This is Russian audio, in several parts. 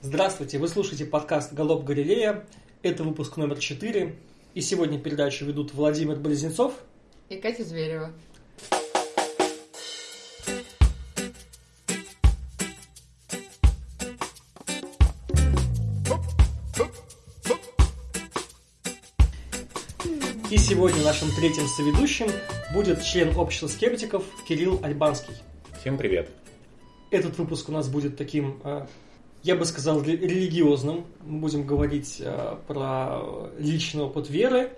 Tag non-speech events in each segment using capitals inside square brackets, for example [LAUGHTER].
Здравствуйте, вы слушаете подкаст «Голоб Галилея». Это выпуск номер 4. И сегодня передачу ведут Владимир Близнецов и Катя Зверева. И сегодня нашим третьим соведущим будет член общества скептиков Кирилл Альбанский. Всем привет. Этот выпуск у нас будет таким э, я бы сказал, религиозным. Мы будем говорить э, про личный опыт веры,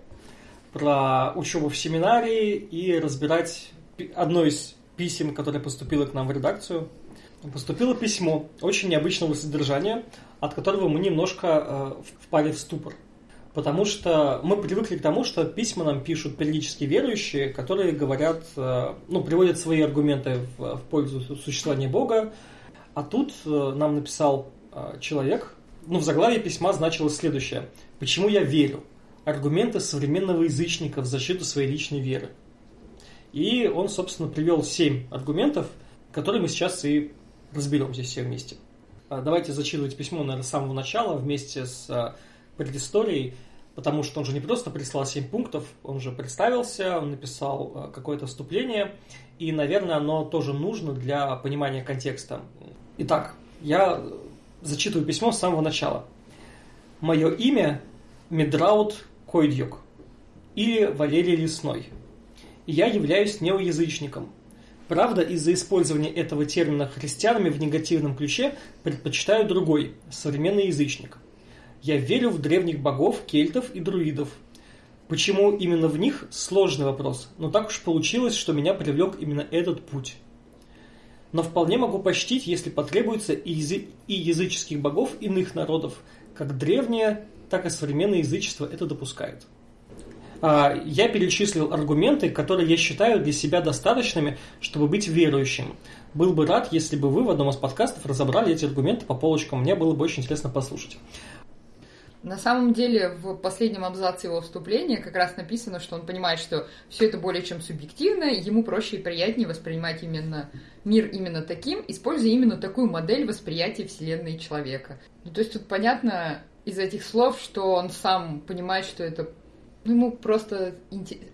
про учебу в семинарии и разбирать одно из писем, которое поступило к нам в редакцию. Поступило письмо очень необычного содержания, от которого мы немножко э, впали в ступор. Потому что мы привыкли к тому, что письма нам пишут периодически верующие, которые говорят, э, ну, приводят свои аргументы в, в пользу существования Бога, а тут нам написал человек, ну, в заглавии письма значилось следующее. «Почему я верю? Аргументы современного язычника в защиту своей личной веры». И он, собственно, привел семь аргументов, которые мы сейчас и разберем здесь все вместе. А, давайте зачитывать письмо, наверное, с самого начала, вместе с э, предысторией, потому что он же не просто прислал семь пунктов, он же представился, он написал какое-то вступление, и, наверное, оно тоже нужно для понимания контекста. Итак, я зачитываю письмо с самого начала. Мое имя Медраут Койдюк или Валерий Лесной. Я являюсь неоязычником. Правда, из-за использования этого термина христианами в негативном ключе предпочитаю другой, современный язычник. Я верю в древних богов, кельтов и друидов. Почему именно в них – сложный вопрос, но так уж получилось, что меня привлек именно этот путь но вполне могу почтить, если потребуется, и, язы... и языческих богов иных народов, как древнее, так и современное язычество это допускает. А, я перечислил аргументы, которые я считаю для себя достаточными, чтобы быть верующим. Был бы рад, если бы вы в одном из подкастов разобрали эти аргументы по полочкам. Мне было бы очень интересно послушать. На самом деле, в последнем абзаце его вступления как раз написано, что он понимает, что все это более чем субъективно, ему проще и приятнее воспринимать именно мир именно таким, используя именно такую модель восприятия Вселенной человека. Ну, то есть тут понятно из этих слов, что он сам понимает, что это ну, ему просто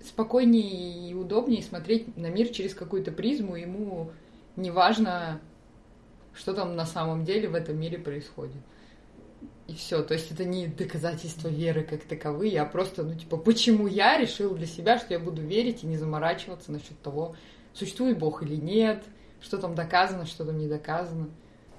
спокойнее и удобнее смотреть на мир через какую-то призму, ему не важно, что там на самом деле в этом мире происходит и все. То есть это не доказательство веры как таковые, а просто, ну, типа, почему я решил для себя, что я буду верить и не заморачиваться насчет того, существует Бог или нет, что там доказано, что там не доказано.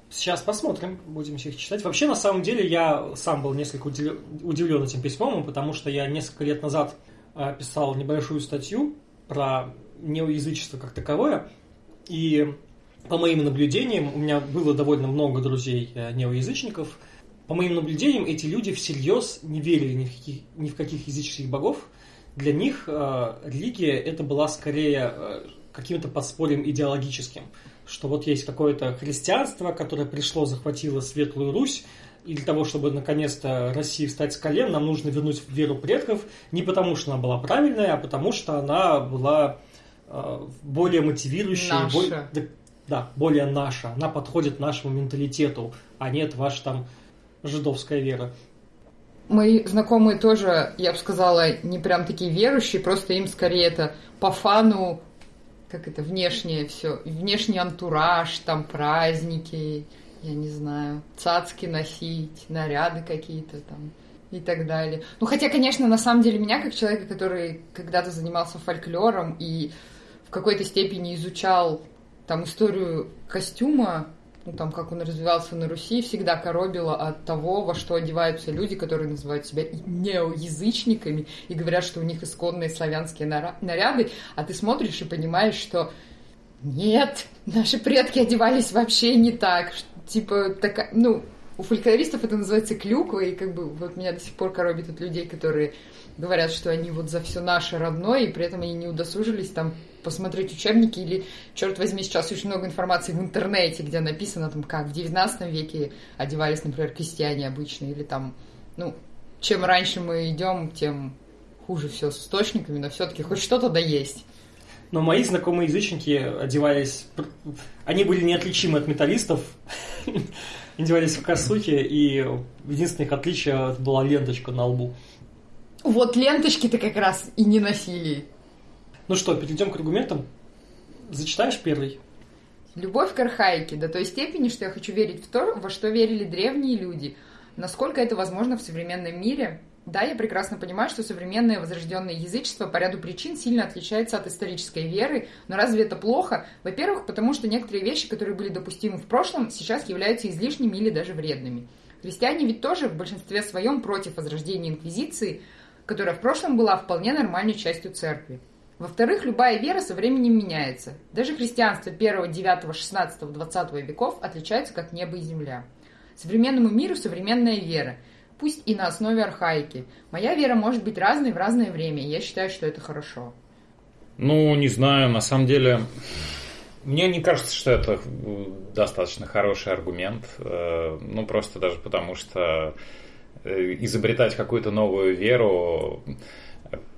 Сейчас посмотрим, будем их читать. Вообще, на самом деле, я сам был несколько удивлен этим письмом, потому что я несколько лет назад а, писал небольшую статью про неоязычество как таковое, и по моим наблюдениям, у меня было довольно много друзей э, неоязычников, по моим наблюдениям, эти люди всерьез не верили ни в каких, ни в каких языческих богов. Для них э, религия это была скорее э, каким-то подспорьем идеологическим, что вот есть какое-то христианство, которое пришло, захватило Светлую Русь, и для того, чтобы наконец-то России встать с колен, нам нужно вернуть веру предков не потому, что она была правильная, а потому, что она была э, более мотивирующей, наша. Более, да, да, более наша. Она подходит нашему менталитету, а нет ваш там жидовская вера. Мои знакомые тоже, я бы сказала, не прям такие верующие, просто им скорее это по фану, как это, внешнее все, внешний антураж, там праздники, я не знаю, цацки носить, наряды какие-то там и так далее. Ну, хотя, конечно, на самом деле меня, как человека, который когда-то занимался фольклором и в какой-то степени изучал там историю костюма ну, там, как он развивался на Руси, всегда коробило от того, во что одеваются люди, которые называют себя неоязычниками и говорят, что у них исконные славянские наряды, а ты смотришь и понимаешь, что нет, наши предки одевались вообще не так. Типа, такая, ну, у фольклористов это называется клюква, и как бы вот меня до сих пор коробит от людей, которые говорят, что они вот за все наше родное, и при этом они не удосужились там посмотреть учебники или, черт возьми, сейчас очень много информации в интернете, где написано там, как в 19 веке одевались, например, крестьяне обычные, или там, ну, чем раньше мы идем, тем хуже все с источниками, но все-таки хоть что-то да есть. Но мои знакомые язычники одевались... Они были неотличимы от металлистов. [LAUGHS] Они одевались в косухи, и единственное их отличие была ленточка на лбу. Вот ленточки-то как раз и не носили. Ну что, перейдем к аргументам. Зачитаешь первый? Любовь к архаике до той степени, что я хочу верить в то, во что верили древние люди. Насколько это возможно в современном мире? Да, я прекрасно понимаю, что современное возрожденное язычество по ряду причин сильно отличается от исторической веры, но разве это плохо? Во-первых, потому что некоторые вещи, которые были допустимы в прошлом, сейчас являются излишними или даже вредными. Христиане ведь тоже в большинстве своем против возрождения инквизиции, которая в прошлом была вполне нормальной частью церкви. Во-вторых, любая вера со временем меняется. Даже христианство 1, 9, 16, 20 веков отличается как небо и земля. Современному миру современная вера – пусть и на основе архаики. Моя вера может быть разной в разное время, я считаю, что это хорошо. Ну, не знаю, на самом деле, мне не кажется, что это достаточно хороший аргумент. Э, ну, просто даже потому, что э, изобретать какую-то новую веру,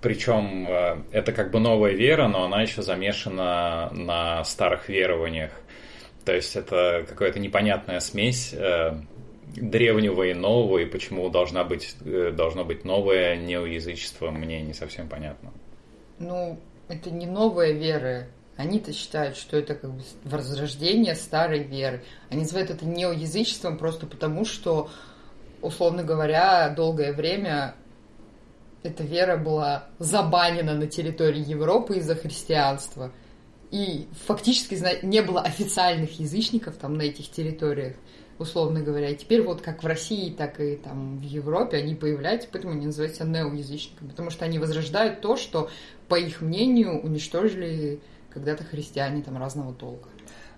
причем э, это как бы новая вера, но она еще замешана на старых верованиях. То есть это какая-то непонятная смесь древнего и нового, и почему должна быть, э, должно быть новое неоязычество, мне не совсем понятно. Ну, это не новая вера. Они-то считают, что это как бы возрождение старой веры. Они называют это неоязычеством просто потому, что, условно говоря, долгое время эта вера была забанена на территории Европы из-за христианства. И фактически не было официальных язычников там на этих территориях условно говоря. И теперь вот как в России, так и там в Европе они появляются, поэтому они называются неоязычниками, потому что они возрождают то, что, по их мнению, уничтожили когда-то христиане там разного толка.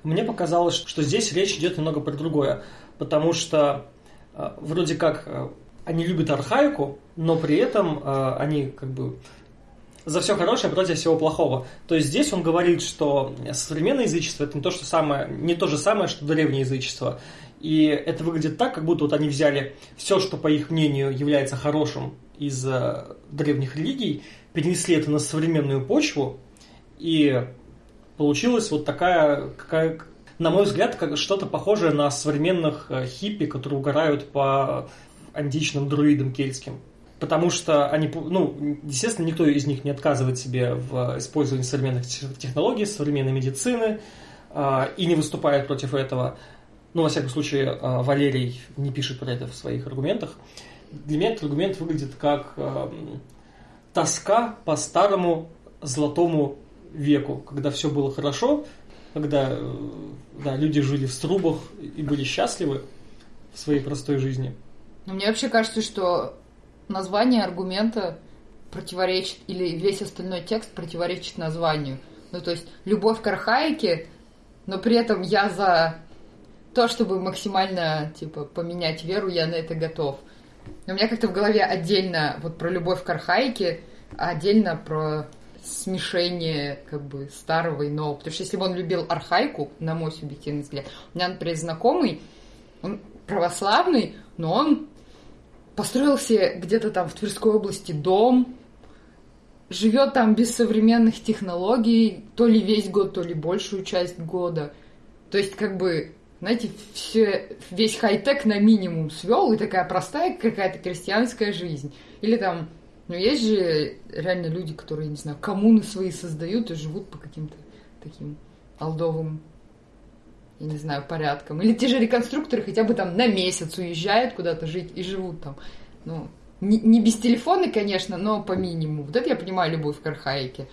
Мне показалось, что здесь речь идет немного про другое, потому что э, вроде как э, они любят архаику, но при этом э, они как бы за все хорошее против всего плохого. То есть здесь он говорит, что современное язычество это не то, что самое, не то же самое, что древнее язычество. И это выглядит так, как будто вот они взяли все, что, по их мнению, является хорошим из э, древних религий, перенесли это на современную почву, и получилась вот такая, какая, на мой взгляд, как что-то похожее на современных э, хиппи, которые угорают по античным друидам кельтским. Потому что они, ну, естественно, никто из них не отказывает себе в использовании современных технологий, современной медицины, э, и не выступает против этого ну, во всяком случае, э, Валерий не пишет про это в своих аргументах, для меня этот аргумент выглядит как э, тоска по старому золотому веку, когда все было хорошо, когда э, да, люди жили в струбах и были счастливы в своей простой жизни. Но мне вообще кажется, что название аргумента противоречит, или весь остальной текст противоречит названию. Ну, то есть, любовь к архаике, но при этом я за то, чтобы максимально, типа, поменять веру, я на это готов. У меня как-то в голове отдельно вот про любовь к архаике, а отдельно про смешение как бы старого и нового. Потому что если бы он любил архаику, на мой субъективный взгляд, у меня, например, знакомый, он православный, но он построил себе где-то там в Тверской области дом, живет там без современных технологий, то ли весь год, то ли большую часть года. То есть, как бы, знаете, все, весь хай-тек на минимум свел, и такая простая какая-то крестьянская жизнь. Или там, ну, есть же реально люди, которые, не знаю, коммуны свои создают и живут по каким-то таким алдовым, я не знаю, порядкам. Или те же реконструкторы хотя бы там на месяц уезжают куда-то жить и живут там. Ну, не, не без телефона, конечно, но по минимуму. Вот это я понимаю любовь к архаике.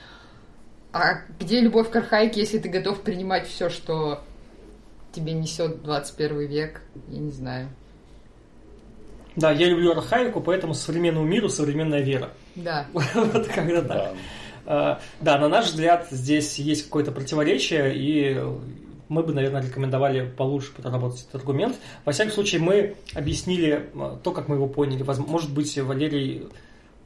А где любовь к архаике, если ты готов принимать все, что тебе несет 21 век, я не знаю. Да, я люблю архаику, поэтому современному миру современная вера. Да. [LAUGHS] Вот когда так. А, да, на наш взгляд, здесь есть какое-то противоречие, и мы бы, наверное, рекомендовали получше проработать этот аргумент. Во всяком случае, мы объяснили а, то, как мы его поняли. Может быть, Валерий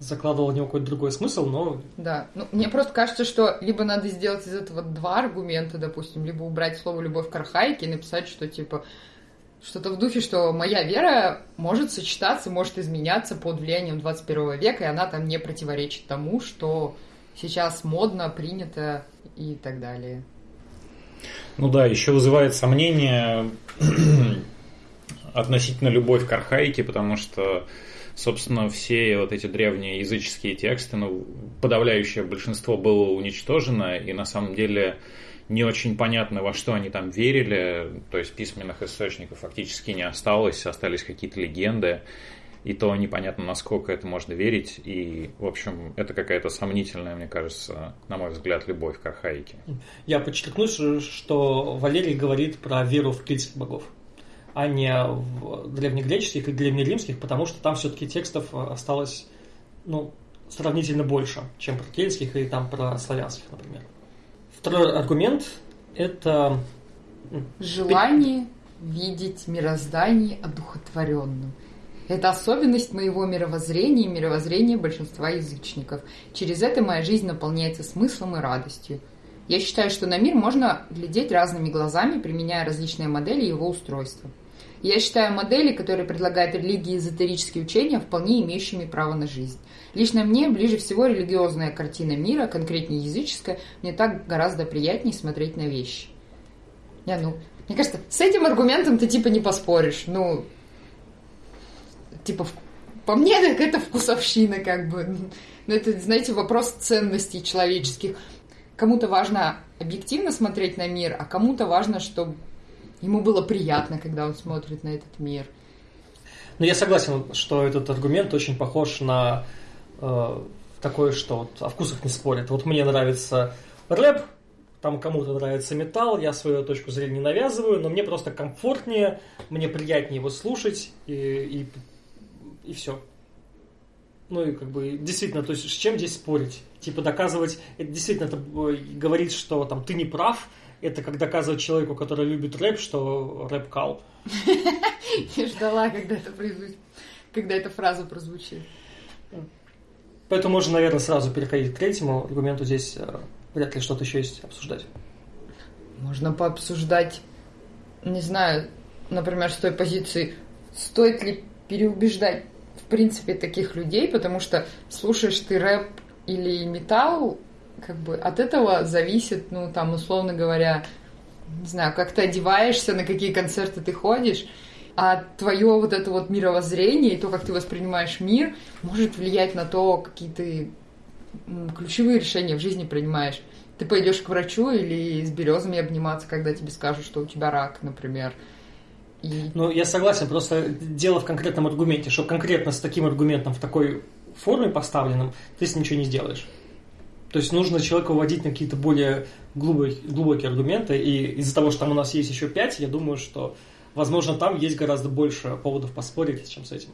закладывал в него какой-то другой смысл, но... Да, ну, мне просто кажется, что либо надо сделать из этого два аргумента, допустим, либо убрать слово «любовь к архаике» и написать, что, типа, что-то в духе, что моя вера может сочетаться, может изменяться под влиянием 21 века, и она там не противоречит тому, что сейчас модно, принято и так далее. Ну да, еще вызывает сомнение [CLEARS THROAT] относительно любовь к архаике, потому что собственно, все вот эти древние языческие тексты, ну, подавляющее большинство было уничтожено, и на самом деле не очень понятно, во что они там верили, то есть письменных источников фактически не осталось, остались какие-то легенды, и то непонятно, насколько это можно верить, и, в общем, это какая-то сомнительная, мне кажется, на мой взгляд, любовь к архаике. Я подчеркну, что Валерий говорит про веру в критских богов а не в древнегреческих и древнеримских, потому что там все-таки текстов осталось ну, сравнительно больше, чем про кельтских и там про славянских, например. Второй аргумент – это... Желание видеть мироздание одухотворенным. Это особенность моего мировоззрения и мировоззрения большинства язычников. Через это моя жизнь наполняется смыслом и радостью. Я считаю, что на мир можно глядеть разными глазами, применяя различные модели его устройства. Я считаю модели, которые предлагают религии и эзотерические учения, вполне имеющими право на жизнь. Лично мне ближе всего религиозная картина мира, конкретнее языческая, мне так гораздо приятнее смотреть на вещи. Я, ну, мне кажется, с этим аргументом ты типа не поспоришь. Ну, типа, по мне так это вкусовщина, как бы. Ну, это, знаете, вопрос ценностей человеческих. Кому-то важно объективно смотреть на мир, а кому-то важно, чтобы ему было приятно, когда он смотрит на этот мир. Ну, я согласен, что этот аргумент очень похож на э, такое, что вот о вкусах не спорят. Вот мне нравится рэп, там кому-то нравится металл, я свою точку зрения не навязываю, но мне просто комфортнее, мне приятнее его слушать и, и, и все. Ну и как бы действительно, то есть с чем здесь спорить? Типа доказывать, это действительно это э, говорит, что там ты не прав, это как доказывать человеку, который любит рэп, что рэп кал. [LAUGHS] Я ждала, когда это производит, когда эта фраза прозвучит. Поэтому можно, наверное, сразу переходить к третьему аргументу. Здесь э, вряд ли что-то еще есть обсуждать. Можно пообсуждать, не знаю, например, с той позиции, стоит ли переубеждать в принципе таких людей, потому что слушаешь ты рэп или металл, как бы от этого зависит, ну, там, условно говоря, не знаю, как ты одеваешься, на какие концерты ты ходишь, а твое вот это вот мировоззрение и то, как ты воспринимаешь мир, может влиять на то, какие ты ключевые решения в жизни принимаешь. Ты пойдешь к врачу или с березами обниматься, когда тебе скажут, что у тебя рак, например. И... Ну, я согласен, просто дело в конкретном аргументе, что конкретно с таким аргументом в такой форме поставленным ты с ничего не сделаешь. То есть нужно человека вводить на какие-то более глубокие, глубокие аргументы, и из-за того, что там у нас есть еще пять, я думаю, что, возможно, там есть гораздо больше поводов поспорить, чем с этим.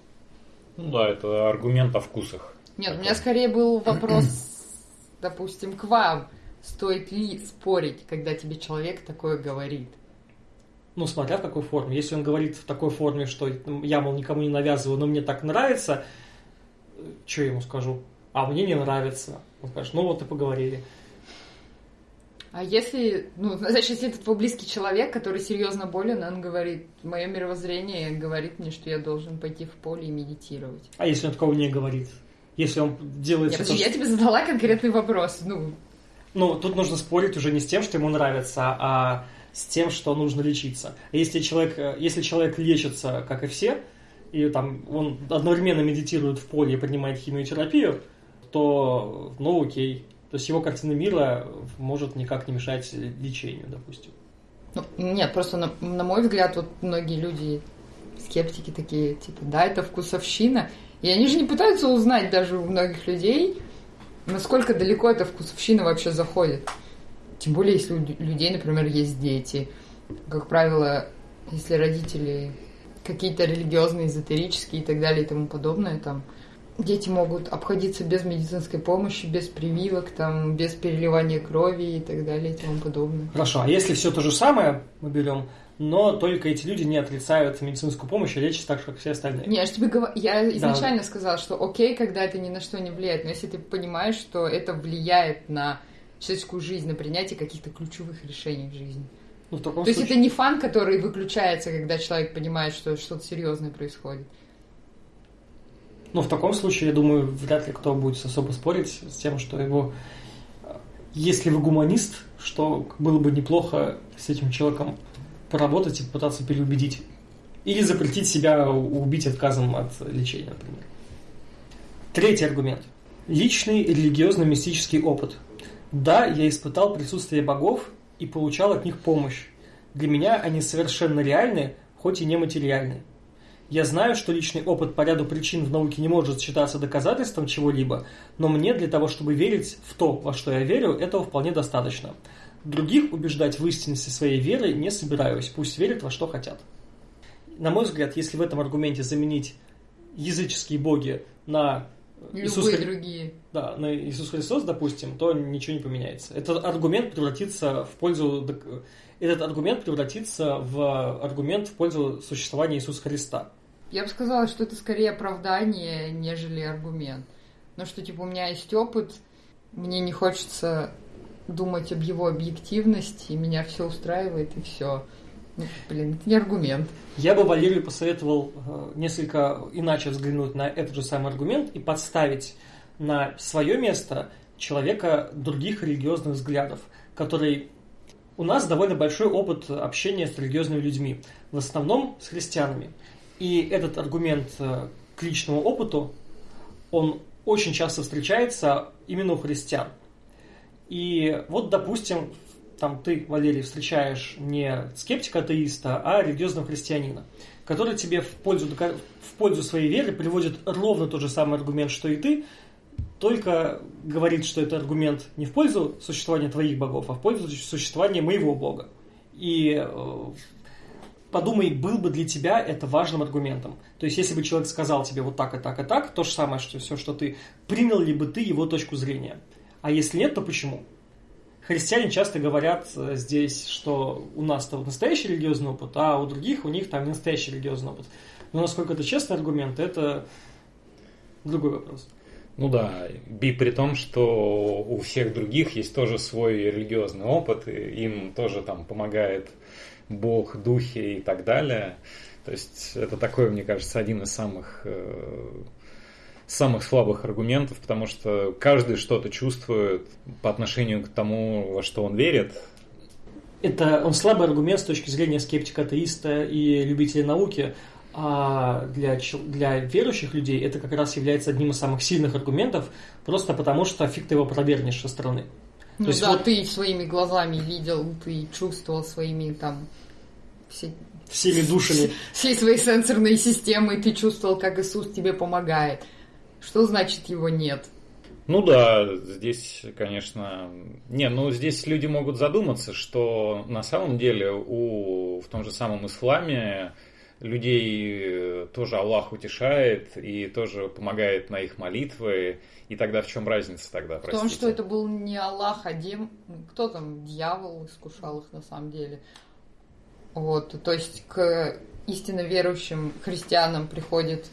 Ну да, это аргумент о вкусах. Нет, у меня скорее был [CLEARS THROAT] вопрос, допустим, к вам. Стоит ли спорить, когда тебе человек такое говорит? Ну, смотря в какой форме. Если он говорит в такой форме, что я, мол, никому не навязываю, но мне так нравится, что я ему скажу? А мне не нравится. Он скажет, ну вот и поговорили. А если, ну, значит, если это твой близкий человек, который серьезно болен, он говорит, мое мировоззрение говорит мне, что я должен пойти в поле и медитировать. А если он такого не говорит? Если он делает... Я, подожди, я тебе задала конкретный вопрос, ну... Ну, тут нужно спорить уже не с тем, что ему нравится, а с тем, что нужно лечиться. Если человек, если человек лечится, как и все, и там он одновременно медитирует в поле и поднимает химиотерапию, то, ну, окей. То есть его картина мира может никак не мешать лечению, допустим. Ну, нет, просто на, на мой взгляд, вот многие люди, скептики такие, типа, да, это вкусовщина. И они же не пытаются узнать даже у многих людей, насколько далеко эта вкусовщина вообще заходит. Тем более, если у людей, например, есть дети. Как правило, если родители какие-то религиозные, эзотерические и так далее и тому подобное, там, дети могут обходиться без медицинской помощи, без прививок, там, без переливания крови и так далее и тому подобное. Хорошо, а если все то же самое мы берем, но только эти люди не отрицают медицинскую помощь и лечат так же, как все остальные. Не, я же тебе говорю, я изначально да. сказала, что окей, когда это ни на что не влияет, но если ты понимаешь, что это влияет на человеческую жизнь, на принятие каких-то ключевых решений в жизни. Ну, в таком То случае... есть это не фан, который выключается, когда человек понимает, что что-то серьезное происходит. Ну, в таком случае, я думаю, вряд ли кто будет особо спорить с тем, что его... Если вы гуманист, что было бы неплохо с этим человеком поработать и попытаться переубедить. Или запретить себя убить отказом от лечения, например. Третий аргумент. Личный религиозно-мистический опыт. Да, я испытал присутствие богов и получал от них помощь. Для меня они совершенно реальны, хоть и нематериальны. Я знаю, что личный опыт по ряду причин в науке не может считаться доказательством чего-либо, но мне для того, чтобы верить в то, во что я верю, этого вполне достаточно. Других убеждать в истинности своей веры не собираюсь, пусть верят во что хотят. На мой взгляд, если в этом аргументе заменить языческие боги на Любые Иисус, другие. да, на Иисус Христос, допустим, то ничего не поменяется. Этот аргумент превратится в пользу этот аргумент превратится в аргумент в пользу существования Иисуса Христа. Я бы сказала, что это скорее оправдание, нежели аргумент. Но что, типа, у меня есть опыт, мне не хочется думать об его объективности, меня все устраивает, и все. Ну, блин, это не аргумент. Я бы Валерию посоветовал э, несколько иначе взглянуть на этот же самый аргумент и подставить на свое место человека других религиозных взглядов, который у нас довольно большой опыт общения с религиозными людьми, в основном с христианами. И этот аргумент э, к личному опыту, он очень часто встречается именно у христиан. И вот, допустим, там ты, Валерий, встречаешь не скептика-атеиста, а религиозного христианина, который тебе в пользу, в пользу своей веры приводит ровно тот же самый аргумент, что и ты, только говорит, что это аргумент не в пользу существования твоих богов, а в пользу существования моего бога. И э, подумай, был бы для тебя это важным аргументом. То есть, если бы человек сказал тебе вот так и так и так, то же самое, что все, что ты, принял ли бы ты его точку зрения. А если нет, то почему? Христиане часто говорят э, здесь, что у нас-то настоящий религиозный опыт, а у других у них там не настоящий религиозный опыт. Но насколько это честный аргумент, это другой вопрос. Ну да, и при том, что у всех других есть тоже свой религиозный опыт, и им тоже там помогает Бог, духи и так далее. То есть это такой, мне кажется, один из самых э, самых слабых аргументов, потому что каждый что-то чувствует по отношению к тому, во что он верит. Это он слабый аргумент с точки зрения скептика-атеиста и любителя науки, а для, для верующих людей это как раз является одним из самых сильных аргументов, просто потому что фиг ты его провернешь со стороны. Ну То есть да, вот... ты своими глазами видел, ты чувствовал своими там все... всеми душами. Всей своей сенсорной системой ты чувствовал, как Иисус тебе помогает. Что значит его нет? Ну да, здесь, конечно... Не, ну здесь люди могут задуматься, что на самом деле у, в том же самом исламе людей тоже Аллах утешает и тоже помогает на их молитвы. И тогда в чем разница тогда, простите? В том, что это был не Аллах, а Дем... Кто там? Дьявол искушал их на самом деле. Вот, то есть к истинно верующим христианам приходит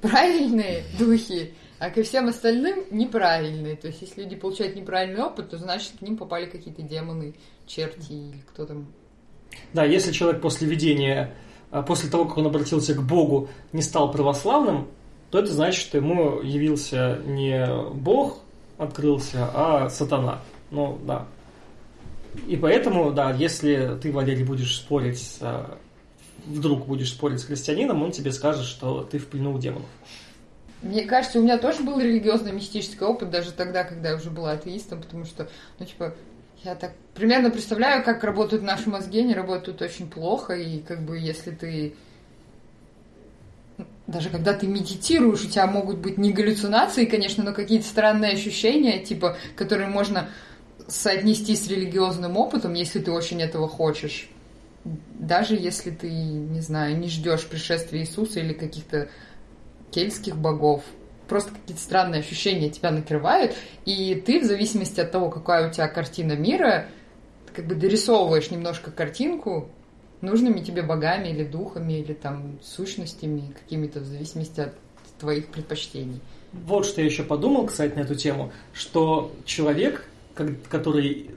правильные [LAUGHS] духи, а ко всем остальным неправильные. То есть, если люди получают неправильный опыт, то значит к ним попали какие-то демоны, черти или кто там. Да, если человек после видения, после того, как он обратился к Богу, не стал православным, то это значит, что ему явился не Бог, открылся, а сатана. Ну, да. И поэтому, да, если ты, Валерий, будешь спорить а, вдруг будешь спорить с христианином, он тебе скажет, что ты в плену у демонов. Мне кажется, у меня тоже был религиозно-мистический опыт, даже тогда, когда я уже была атеистом, потому что, ну, типа, я так примерно представляю, как работают наши мозги, они работают очень плохо, и как бы если ты даже когда ты медитируешь, у тебя могут быть не галлюцинации, конечно, но какие-то странные ощущения, типа, которые можно соотнести с религиозным опытом, если ты очень этого хочешь. Даже если ты, не знаю, не ждешь пришествия Иисуса или каких-то кельтских богов, просто какие-то странные ощущения тебя накрывают, и ты в зависимости от того, какая у тебя картина мира, как бы дорисовываешь немножко картинку нужными тебе богами или духами, или там сущностями какими-то в зависимости от твоих предпочтений. Вот что я еще подумал, кстати, на эту тему, что человек, который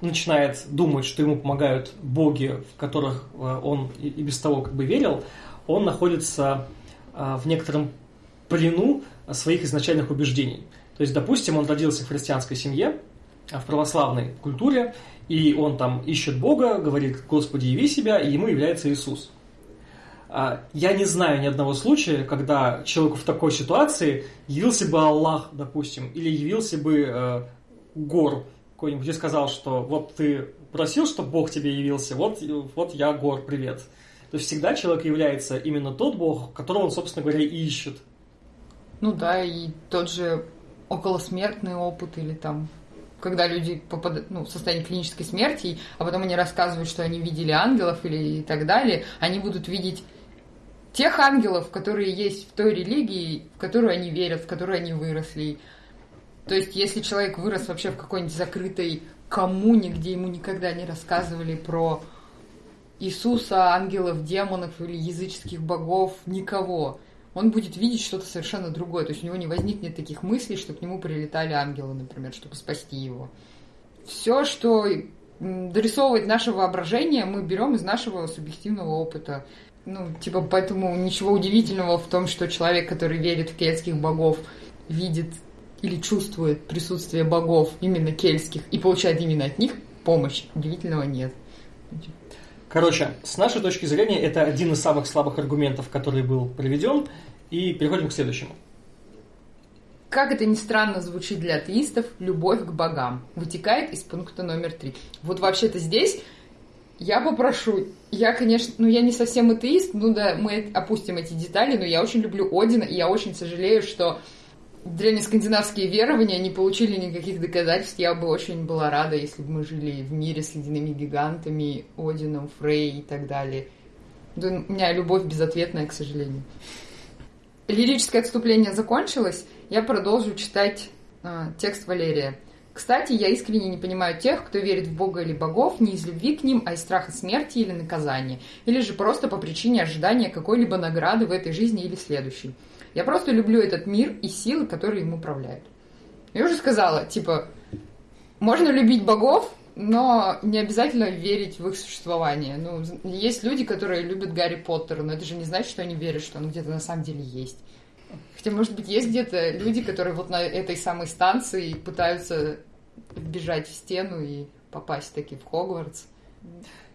начинает думать, что ему помогают боги, в которых э, он и без того как бы верил, он находится э, в некотором плену своих изначальных убеждений. То есть, допустим, он родился в христианской семье, э, в православной культуре, и он там ищет Бога, говорит, Господи, яви себя, и ему является Иисус. А, я не знаю ни одного случая, когда человеку в такой ситуации явился бы Аллах, допустим, или явился бы э, Гор какой-нибудь и сказал, что вот ты просил, чтобы Бог тебе явился, вот, вот я Гор, привет. То есть всегда человек является именно тот Бог, которого он, собственно говоря, ищет. Ну да, и тот же околосмертный опыт или там когда люди попадают ну, в состояние клинической смерти, а потом они рассказывают, что они видели ангелов или и так далее, они будут видеть тех ангелов, которые есть в той религии, в которую они верят, в которую они выросли. То есть, если человек вырос вообще в какой-нибудь закрытой коммуне, где ему никогда не рассказывали про Иисуса, ангелов, демонов или языческих богов, никого, он будет видеть что-то совершенно другое. То есть у него не возникнет таких мыслей, что к нему прилетали ангелы, например, чтобы спасти его. Все, что дорисовывает наше воображение, мы берем из нашего субъективного опыта. Ну, типа, поэтому ничего удивительного в том, что человек, который верит в кельтских богов, видит или чувствует присутствие богов именно кельтских и получает именно от них помощь. Удивительного нет. Короче, с нашей точки зрения, это один из самых слабых аргументов, который был приведен. И переходим к следующему. Как это ни странно звучит для атеистов, любовь к богам вытекает из пункта номер три. Вот вообще-то здесь я попрошу, я, конечно, ну я не совсем атеист, ну да, мы опустим эти детали, но я очень люблю Одина, и я очень сожалею, что древнескандинавские верования не получили никаких доказательств. Я бы очень была рада, если бы мы жили в мире с ледяными гигантами, Одином, Фрей и так далее. Да, у меня любовь безответная, к сожалению. Лирическое отступление закончилось. Я продолжу читать э, текст Валерия. Кстати, я искренне не понимаю тех, кто верит в Бога или богов не из любви к ним, а из страха смерти или наказания, или же просто по причине ожидания какой-либо награды в этой жизни или следующей. Я просто люблю этот мир и силы, которые им управляют. Я уже сказала, типа, можно любить богов, но не обязательно верить в их существование. Ну, есть люди, которые любят Гарри Поттера, но это же не значит, что они верят, что он где-то на самом деле есть. Хотя, может быть, есть где-то люди, которые вот на этой самой станции пытаются бежать в стену и попасть таки в Хогвартс.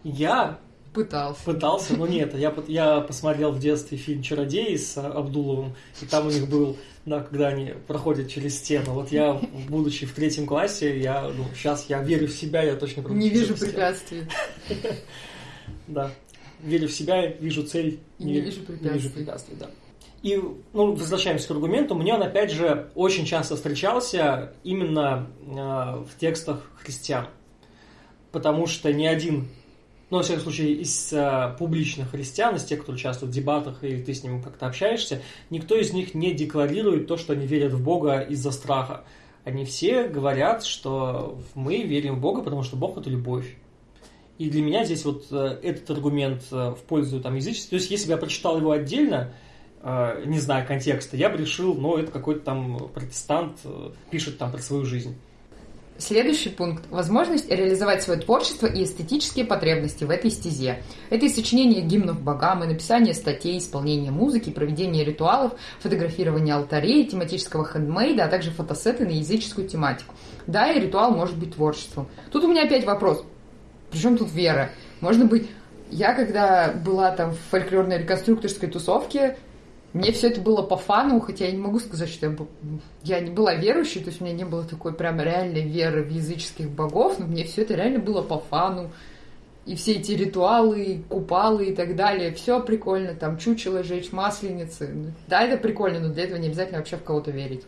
Я Пытался. Пытался, но нет. Я, я посмотрел в детстве фильм «Чародеи» с Абдуловым, и там у них был, да, когда они проходят через стену. Вот я, будучи в третьем классе, я, ну, сейчас я верю в себя, я точно Не вижу препятствий. [LAUGHS] Да. Верю в себя, вижу цель. не, вижу препятствий. Не вижу препятствий, да. И, ну, возвращаемся к аргументу, мне он, опять же, очень часто встречался именно э, в текстах христиан. Потому что ни один но, во всяком случае, из а, публичных христиан, из тех, кто участвует в дебатах, и ты с ним как-то общаешься, никто из них не декларирует то, что они верят в Бога из-за страха. Они все говорят, что мы верим в Бога, потому что Бог – это любовь. И для меня здесь вот э, этот аргумент э, в пользу там, язычества, то есть если бы я прочитал его отдельно, э, не зная контекста, я бы решил, ну, это какой-то там протестант пишет там про свою жизнь. Следующий пункт – возможность реализовать свое творчество и эстетические потребности в этой стезе. Это и сочинение гимнов богам, и написание статей, исполнение музыки, проведение ритуалов, фотографирование алтарей, тематического хендмейда, а также фотосеты на языческую тематику. Да, и ритуал может быть творчеством. Тут у меня опять вопрос. Причем тут вера? Можно быть... Я когда была там в фольклорной реконструкторской тусовке, мне все это было по фану, хотя я не могу сказать, что я, я не была верующей, то есть у меня не было такой прям реальной веры в языческих богов, но мне все это реально было по фану. И все эти ритуалы, купалы и так далее, все прикольно, там чучело жечь, масленицы. Да, это прикольно, но для этого не обязательно вообще в кого-то верить.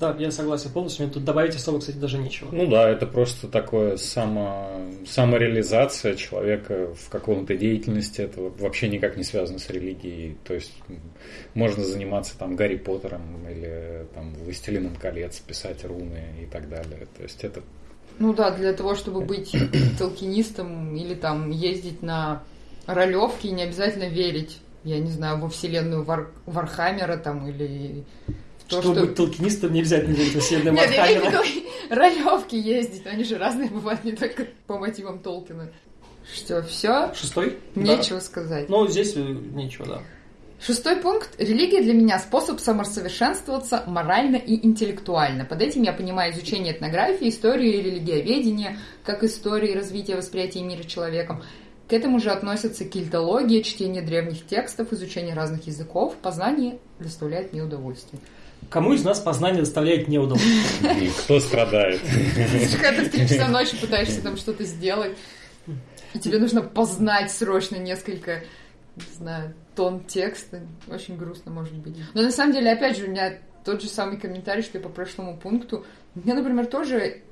Да, я согласен полностью. Мне тут добавить особо, кстати, даже нечего. Ну да, это просто такое само, самореализация человека в каком-то деятельности. Это вообще никак не связано с религией. То есть можно заниматься там Гарри Поттером или там Властелином колец, писать руны и так далее. То есть это ну да, для того, чтобы быть [COUGHS] толкинистом или там ездить на ролевки, не обязательно верить, я не знаю, во вселенную Вар... Вархаммера там или то, Чтобы что... быть толкинистом, не обязательно верить в вселенную Нет, я имею в виду [LAUGHS] ролевки ездить, они же разные бывают, не только по мотивам Толкина. Что, все? Шестой? Нечего да. сказать. Ну, здесь э, нечего, да. Шестой пункт. Религия для меня способ самосовершенствоваться морально и интеллектуально. Под этим я понимаю изучение этнографии, истории и религиоведения, как истории развития восприятия мира человеком. К этому же относятся кельтология, чтение древних текстов, изучение разных языков. Познание доставляет мне удовольствие. Кому из нас познание доставляет неудовольствие? Кто страдает? Когда ты в три часа ночи пытаешься там что-то сделать, и тебе нужно познать срочно несколько, не знаю, тон текста. Очень грустно может быть. Но на самом деле, опять же, у меня тот же самый комментарий, что и по прошлому пункту. Мне, например, тоже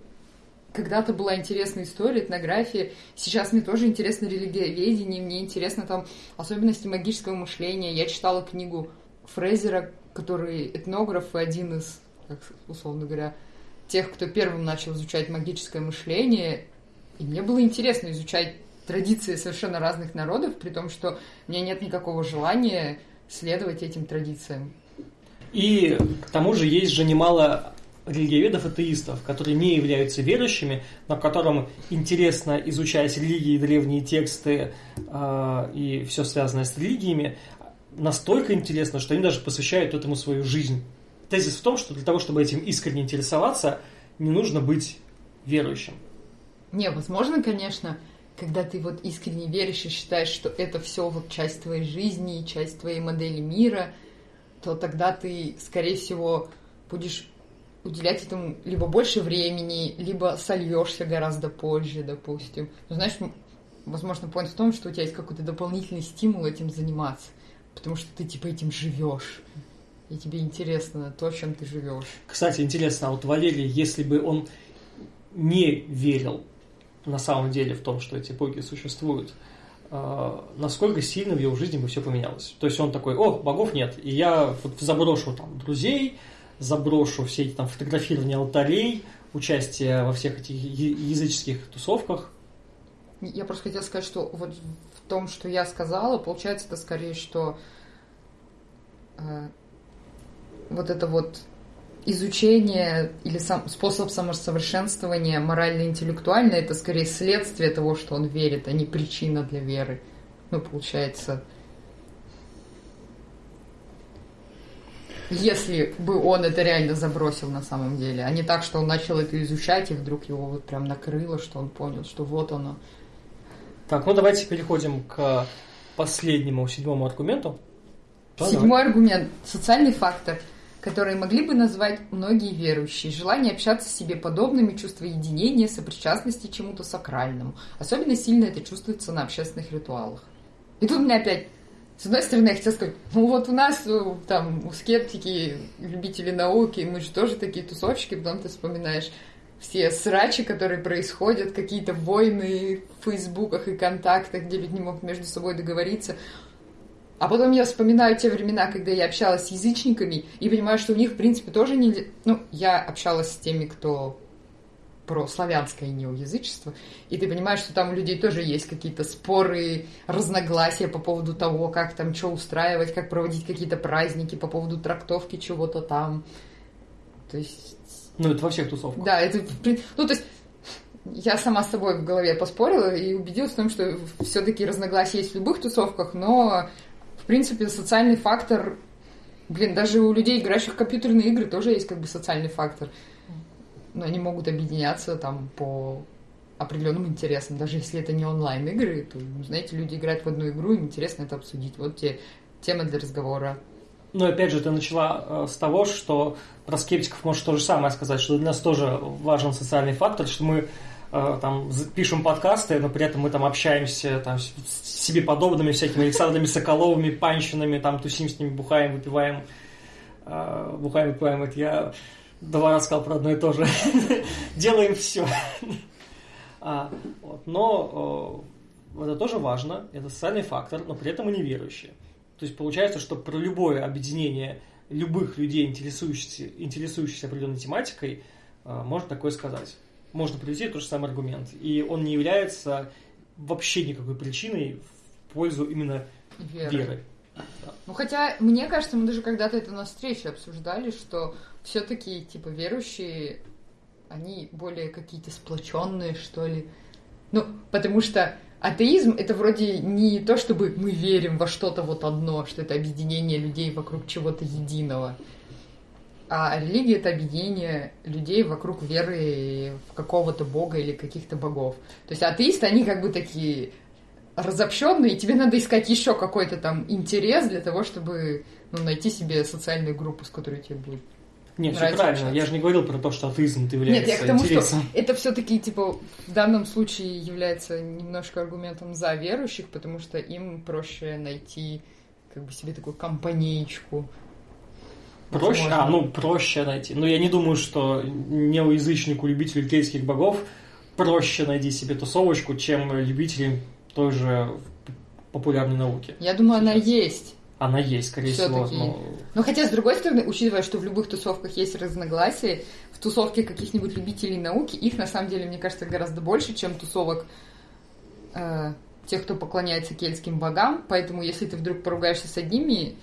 когда-то была интересная история, этнография. Сейчас мне тоже интересно религиоведение, мне интересно там особенности магического мышления. Я читала книгу Фрейзера, который этнограф и один из, как, условно говоря, тех, кто первым начал изучать магическое мышление. И мне было интересно изучать традиции совершенно разных народов, при том, что у меня нет никакого желания следовать этим традициям. И к тому же есть же немало религиоведов-атеистов, которые не являются верующими, но которым интересно изучать религии, древние тексты э, и все связанное с религиями, настолько интересно, что они даже посвящают этому свою жизнь. Тезис в том, что для того, чтобы этим искренне интересоваться, не нужно быть верующим. Не, возможно, конечно, когда ты вот искренне веришь и считаешь, что это все вот часть твоей жизни, часть твоей модели мира, то тогда ты, скорее всего, будешь уделять этому либо больше времени, либо сольешься гораздо позже, допустим. Но знаешь, возможно, point в том, что у тебя есть какой-то дополнительный стимул этим заниматься, потому что ты типа этим живешь. И тебе интересно то, чем ты живешь. Кстати, интересно, а вот Валерий, если бы он не верил на самом деле в том, что эти боги существуют, э, насколько сильно в его жизни бы все поменялось. То есть он такой, о, богов нет, и я вот заброшу там друзей, заброшу все эти там фотографирования алтарей, участие во всех этих языческих тусовках. Я просто хотела сказать, что вот том, что я сказала, получается это скорее, что э, вот это вот изучение или сам, способ самосовершенствования морально-интеллектуально, это скорее следствие того, что он верит, а не причина для веры. Ну, получается, если бы он это реально забросил на самом деле, а не так, что он начал это изучать, и вдруг его вот прям накрыло, что он понял, что вот оно. Так, ну давайте переходим к последнему, седьмому аргументу. Седьмой аргумент – социальный фактор, который могли бы назвать многие верующие. Желание общаться с себе подобными, чувство единения, сопричастности чему-то сакральному. Особенно сильно это чувствуется на общественных ритуалах. И тут у меня опять с одной стороны, я хотела сказать, ну вот у нас там у скептики, любители науки, мы же тоже такие тусовщики, потом ты вспоминаешь все срачи, которые происходят, какие-то войны в фейсбуках и контактах, где люди не могут между собой договориться. А потом я вспоминаю те времена, когда я общалась с язычниками, и понимаю, что у них, в принципе, тоже не... Ну, я общалась с теми, кто про славянское неоязычество, и ты понимаешь, что там у людей тоже есть какие-то споры, разногласия по поводу того, как там что устраивать, как проводить какие-то праздники, по поводу трактовки чего-то там. То есть... Ну, это во всех тусовках. Да, это... Ну, то есть я сама с собой в голове поспорила и убедилась в том, что все-таки разногласия есть в любых тусовках, но, в принципе, социальный фактор... Блин, даже у людей, играющих в компьютерные игры, тоже есть как бы социальный фактор но они могут объединяться там по определенным интересам, даже если это не онлайн-игры, то, знаете, люди играют в одну игру, им интересно это обсудить. Вот те темы для разговора. Ну, опять же, ты начала э, с того, что про скептиков можешь то же самое сказать, что для нас тоже важен социальный фактор, что мы э, там пишем подкасты, но при этом мы там общаемся там, с себе подобными всякими Александрами Соколовыми, Панщинами, там тусим с ними, бухаем, выпиваем. Э, бухаем, выпиваем. Это я Два раза сказал про одно и то же. [LAUGHS] Делаем все. [LAUGHS] а. Но это тоже важно, это социальный фактор, но при этом и неверующие. То есть получается, что про любое объединение любых людей, интересующихся, интересующихся определенной тематикой, э, можно такое сказать. Можно привести тот же самый аргумент. И он не является вообще никакой причиной в пользу именно веры. веры. Ну, хотя, мне кажется, мы даже когда-то это на встрече обсуждали, что все-таки, типа, верующие, они более какие-то сплоченные, что ли. Ну, потому что атеизм это вроде не то, чтобы мы верим во что-то вот одно, что это объединение людей вокруг чего-то единого. А религия это объединение людей вокруг веры в какого-то бога или каких-то богов. То есть атеисты, они как бы такие разобщенный, и тебе надо искать еще какой-то там интерес для того, чтобы ну, найти себе социальную группу, с которой тебе будет Нет, все правильно. общаться. Я же не говорил про то, что атеизм это является Нет, я к тому, интересом. что это все-таки, типа, в данном случае является немножко аргументом за верующих, потому что им проще найти как бы себе такую компанеечку. Проще, Возможно. а, ну, проще найти. Но я не думаю, что неоязычнику, любителю кельтских богов проще найти себе тусовочку, чем любителям той же популярной науки. Я думаю, она Сейчас. есть. Она есть, скорее всего. Всё-таки. но- Но хотя, с другой стороны, учитывая, что в любых тусовках есть разногласия, в тусовке каких-нибудь любителей науки их, на самом деле, мне кажется, гораздо больше, чем тусовок э, тех, кто поклоняется кельтским богам. Поэтому, если ты вдруг поругаешься с одними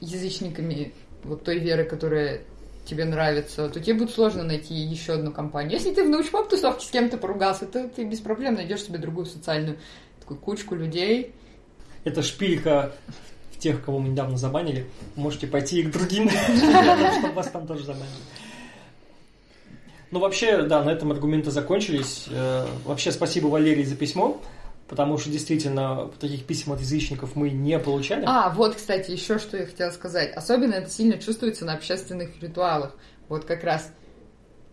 язычниками вот той веры, которая тебе нравится, то тебе будет сложно найти еще одну компанию. Если ты в научпоп тусовке с кем-то поругался, то ты без проблем найдешь себе другую социальную такую кучку людей. Это шпилька тех, кого мы недавно забанили. Можете пойти и к другим, [LAUGHS] чтобы вас там тоже забанили. Ну, вообще, да, на этом аргументы закончились. Э, Вообще, спасибо Валерии за письмо, потому что действительно таких писем от язычников мы не получали. А, вот, кстати, еще что я хотела сказать. Особенно это сильно чувствуется на общественных ритуалах. Вот как раз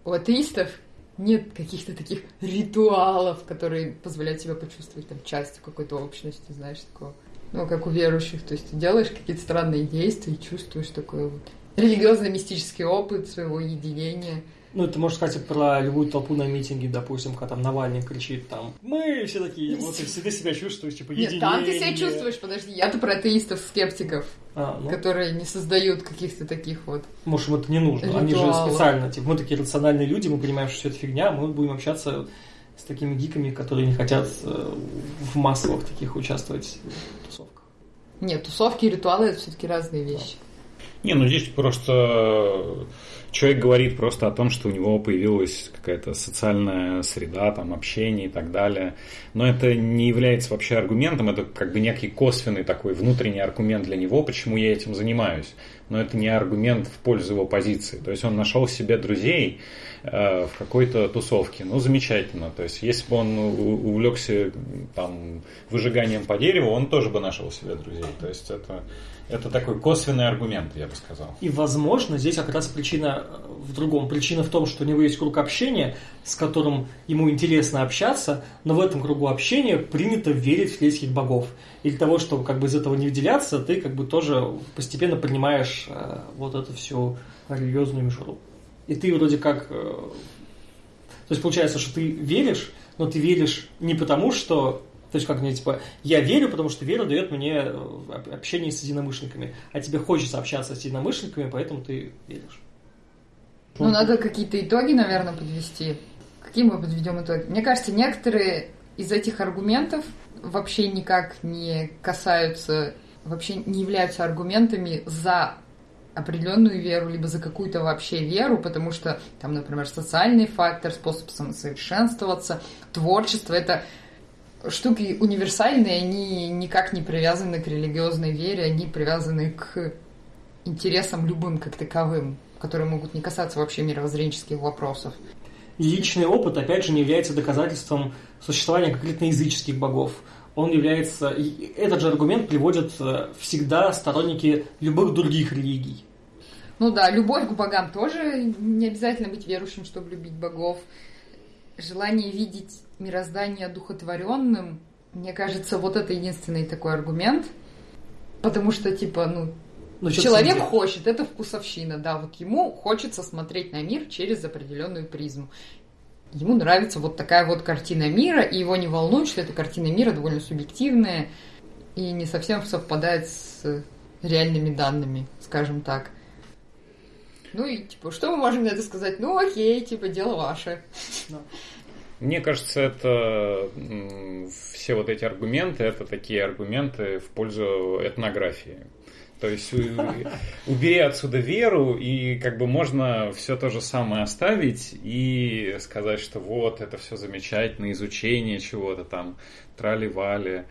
у атеистов нет каких-то таких ритуалов, которые позволяют тебе почувствовать там частью какой-то общности, знаешь, такого. Ну, как у верующих. То есть ты делаешь какие-то странные действия и чувствуешь такой вот религиозно-мистический опыт своего единения. Ну, это можно сказать про любую толпу на митинге, допустим, когда там Навальный кричит там «Мы все такие», вот и всегда себя чувствуешь, типа, Нет, там ты себя единение. чувствуешь, подожди, я-то про атеистов-скептиков, А, ну, которые не создают каких-то таких вот может, им это не нужно. Они же специально, типа, мы такие рациональные люди, мы понимаем, что все это фигня, мы будем общаться с такими гиками, которые не хотят э, в массовых таких участвовать в тусовках. Нет, тусовки и ритуалы это все-таки разные вещи. Не, ну здесь просто человек говорит просто о том, что у него появилась какая-то социальная среда, там, общение и так далее. Но это не является вообще аргументом, это как бы некий косвенный такой внутренний аргумент для него, почему я этим занимаюсь. Но это не аргумент в пользу его позиции. То есть он нашел себе друзей в какой-то тусовке. Ну, замечательно. То есть если бы он увлекся там, выжиганием по дереву, он тоже бы нашел себе друзей. То есть это, это такой косвенный аргумент, я бы сказал. И, возможно, здесь как раз причина э, в другом. Причина в том, что у него есть круг общения, с которым ему интересно общаться, но в этом кругу общения принято верить в кельтских богов. И для того, чтобы как бы из этого не выделяться, ты как бы тоже постепенно принимаешь э, вот эту всю религиозную мишуру. И ты вроде как... э, то есть получается, что ты веришь, но ты веришь не потому, что... То есть как мне, типа, я верю, потому что вера дает мне э, об- общение с единомышленниками, а тебе хочется общаться с единомышленниками, поэтому ты веришь. Ну, надо какие-то итоги, наверное, подвести. Какие мы подведем итоги? Мне кажется, некоторые из этих аргументов вообще никак не касаются, вообще не являются аргументами за определенную веру, либо за какую-то вообще веру, потому что там, например, социальный фактор, способ самосовершенствоваться, творчество, это штуки универсальные, они никак не привязаны к религиозной вере, они привязаны к интересам любым как таковым, которые могут не касаться вообще мировоззренческих вопросов. Личный опыт, опять же, не является доказательством существования конкретно языческих богов. Он является... Этот же аргумент приводят э, всегда сторонники любых других религий. Ну да, любовь к богам тоже не обязательно быть верующим, чтобы любить богов. Желание видеть мироздание одухотворенным, мне кажется, вот это единственный такой аргумент. Потому что, типа, ну, Ну, Человек хочет, это вкусовщина, да, вот ему хочется смотреть на мир через определенную призму. Ему нравится вот такая вот картина мира, и его не волнует, что эта картина мира довольно субъективная и не совсем совпадает с реальными данными, скажем так. Ну и, типа, что мы можем на это сказать? Ну, окей, типа, дело ваше. Мне кажется, это все вот эти аргументы, это такие аргументы в пользу этнографии. То есть убери отсюда веру, и как бы можно все то же самое оставить и сказать, что вот, это все замечательно, изучение чего-то там, трали-вали.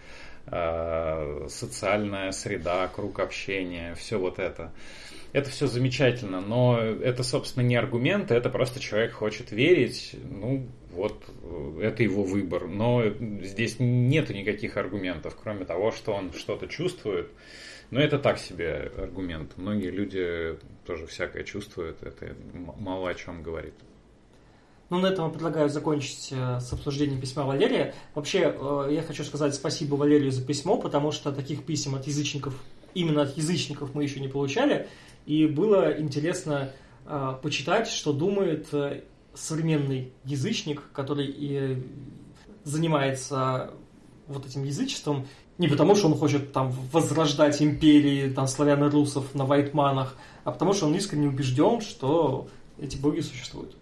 э, социальная среда, круг общения, все вот это. Это все замечательно, но это, собственно, не аргумент, это просто человек хочет верить, ну, вот это его выбор. Но здесь нет никаких аргументов, кроме того, что он что-то чувствует. Но это так себе аргумент. Многие люди тоже всякое чувствуют, это мало о чем говорит. Ну, на этом я предлагаю закончить э, с обсуждением письма Валерия. Вообще, э, я хочу сказать спасибо Валерию за письмо, потому что таких писем от язычников, именно от язычников мы еще не получали. И было интересно э, почитать, что думает современный язычник, который и занимается вот этим язычеством, не потому что он хочет там возрождать империи там славяно-русов на вайтманах, а потому что он искренне убежден, что эти боги существуют.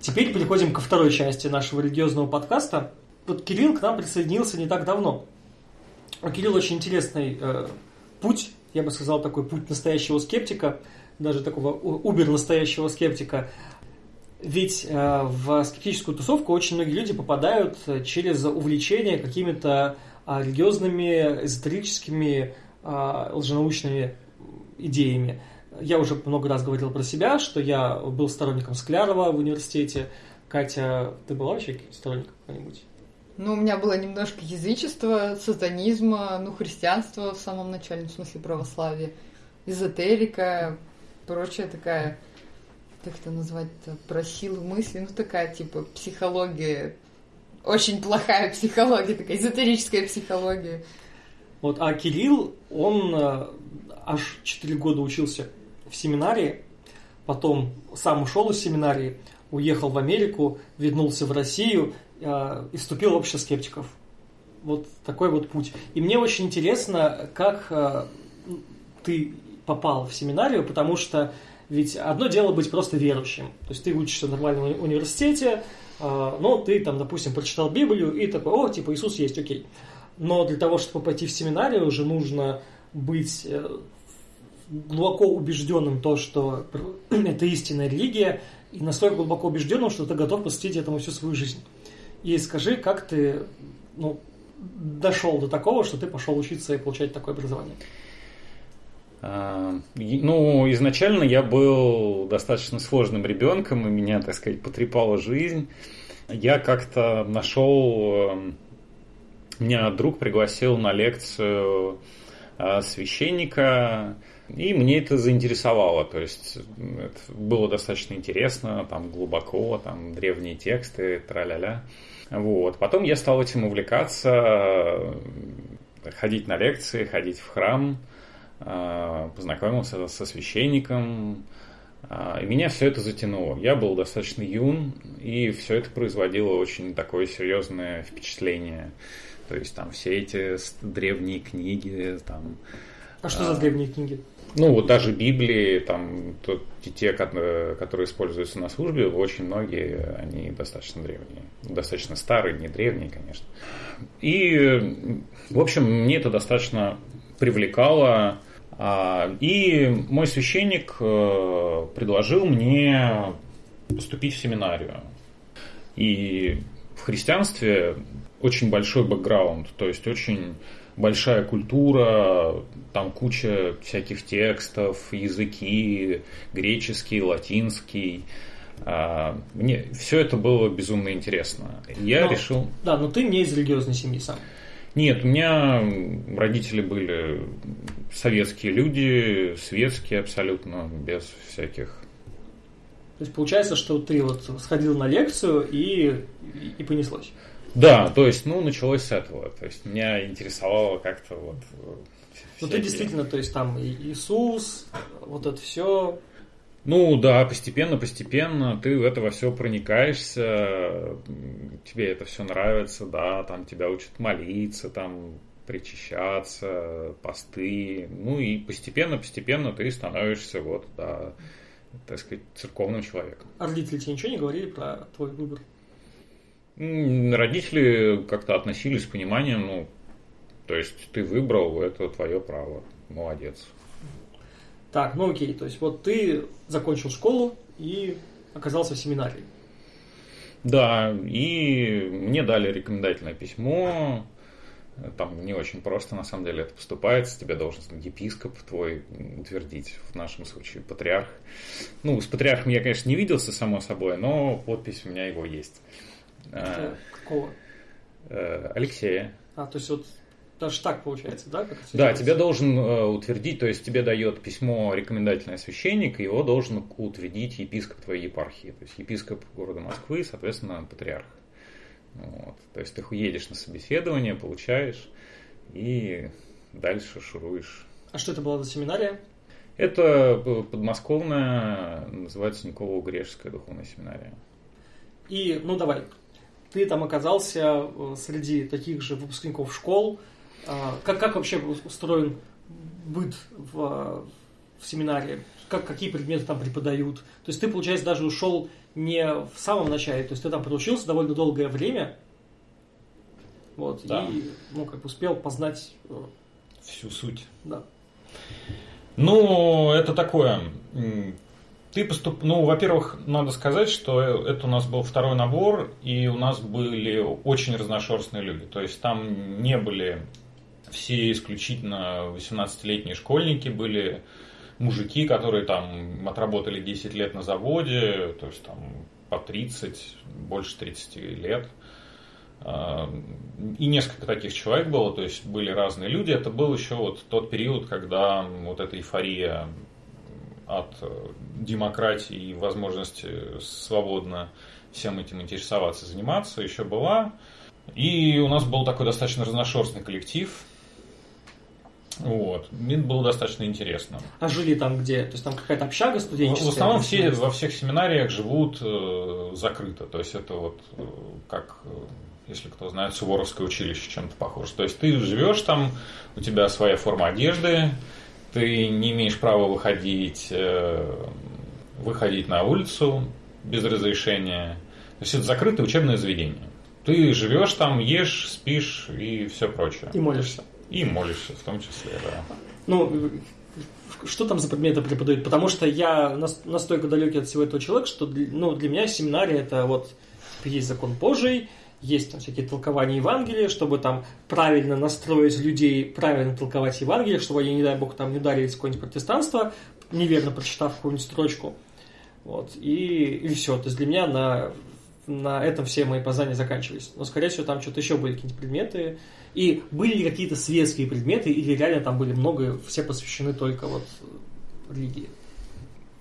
Теперь переходим ко второй части нашего религиозного подкаста. Вот Кирилл к нам присоединился не так давно. У Кирилла очень интересный э, путь, я бы сказал, такой путь настоящего скептика, даже такого убер настоящего скептика. Ведь э, в скептическую тусовку очень многие люди попадают через увлечение какими-то э, религиозными, эзотерическими, э, лженаучными идеями. Я уже много раз говорил про себя, что я был сторонником Склярова в университете. Катя, ты была вообще сторонником какой-нибудь? Ну, у меня было немножко язычества, сатанизма, ну, христианства в самом начале, в смысле православия, эзотерика, прочая такая, как это назвать-то, про силу мысли, ну, такая, типа, психология, очень плохая психология, такая эзотерическая психология. Вот, а Кирилл, он э, аж 4 года учился в семинарии, потом сам ушел из семинарии, уехал в Америку, вернулся в Россию э, и вступил в общество скептиков. Вот такой вот путь. И мне очень интересно, как э, ты попал в семинарию, потому что ведь одно дело быть просто верующим. То есть ты учишься в нормальном университете, э, но ты там, допустим, прочитал Библию и такой, о, типа Иисус есть, окей. Но для того, чтобы пойти в семинарию, уже нужно быть э, глубоко убежденным то, что [CLEARS THROAT] это истинная религия, и настолько глубоко убежденным, что ты готов посвятить этому всю свою жизнь. И скажи, как ты ну, дошел до такого, что ты пошел учиться и получать такое образование? А, ну, изначально я был достаточно сложным ребенком, и меня, так сказать, потрепала жизнь. Я как-то нашел... Эм, меня друг пригласил на лекцию а, священника, и мне это заинтересовало, то есть это было достаточно интересно, там глубоко, там древние тексты, тра-ля-ля. Вот. Потом я стал этим увлекаться, ходить на лекции, ходить в храм, познакомился со священником, а, и меня все это затянуло. Я был достаточно юн, и все это производило очень такое серьезное впечатление. То есть там все эти древние книги, там... А что за древние книги? Ну, вот даже Библии, там, то, те, которые используются на службе, очень многие, они достаточно древние. Достаточно старые, не древние, конечно. И, в общем, мне это достаточно привлекало. А, и мой священник э, предложил мне поступить в семинарию. И в христианстве очень большой бэкграунд, то есть очень большая культура, там куча всяких текстов, языки, греческий, латинский. А, мне все это было безумно интересно. Я но, решил... Да, но ты не из религиозной семьи сам. Нет, у меня родители были советские люди, светские абсолютно, без всяких то есть получается, что ты вот сходил на лекцию и, и понеслось. Да, то есть, ну, началось с этого. То есть, меня интересовало как-то вот... Ну, ты действительно, то есть, там Иисус, вот это все... Ну да, постепенно, постепенно ты в это во все проникаешься, тебе это все нравится, да, там тебя учат молиться, там причащаться, посты, ну и постепенно, постепенно ты становишься вот, да, так сказать, церковным человеком. А родители тебе ничего не говорили про твой выбор? Родители как-то относились с пониманием, ну, то есть ты выбрал, это твое право, молодец. Так, ну окей, то есть вот ты закончил школу и оказался в семинарии. Да, и мне дали рекомендательное письмо, Там не очень просто, на самом деле, это поступается. Тебе должен епископ твой утвердить, в нашем случае патриарх. Ну, с патриархом я, конечно, не виделся, само собой, но подпись у меня его есть. Это какого? Э, Алексея. А, то есть вот даже так получается, да? Как да, тебе должен э, утвердить, то есть тебе дает письмо рекомендательное священник, и его должен утвердить епископ твоей епархии. То есть епископ города Москвы, соответственно, патриарх. Вот. То есть ты едешь на собеседование, получаешь и дальше шуруешь. А что это была за семинария? Это подмосковная, называется Никола-Грешская духовная семинария. И, ну давай, ты там оказался э, среди таких же выпускников школ. А, как, как вообще устроен быт в, в семинаре? Как, какие предметы там преподают? То есть ты, получается, даже ушел не в самом начале, то есть ты там проучился довольно долгое время, вот, да. и, ну, как бы успел познать... Э, Всю суть. Да. Ну, это такое. Ты поступ... Ну, во-первых, надо сказать, что это у нас был второй набор, и у нас были очень разношерстные люди. То есть там не были все исключительно 18-летние школьники, были мужики, которые там отработали 10 лет на заводе, то есть там по 30, больше 30 лет. А, и несколько таких человек было, то есть были разные люди. Это был еще вот тот период, когда вот эта эйфория от демократии и возможности свободно всем этим интересоваться, заниматься еще была. И у нас был такой достаточно разношерстный коллектив, вот. Мне было достаточно интересно. А жили там где? То есть там какая-то общага студенческая? В основном все во всех семинариях живут э, закрыто. То есть это вот э, как, э, если кто знает, Суворовское училище чем-то похоже. То есть ты живешь там, у тебя своя форма одежды, ты не имеешь права выходить, э, выходить на улицу без разрешения. То есть это закрытое учебное заведение. Ты живешь там, ешь, спишь и все прочее. И молишься. И молишься в том числе, да. Ну, что там за предметы преподают? Потому что я настолько далекий от всего этого человека, что ну, для меня семинария это вот есть закон Божий, есть там всякие толкования Евангелия, чтобы там правильно настроить людей, правильно толковать Евангелие, чтобы они, не дай бог, там не ударились в какое-нибудь протестанство, неверно прочитав какую-нибудь строчку. Вот. И, и все. То есть для меня на, на этом все мои познания заканчивались. Но, скорее всего, там что-то еще были какие-то предметы, и были ли какие-то светские предметы, или реально там были много, все посвящены только вот религии?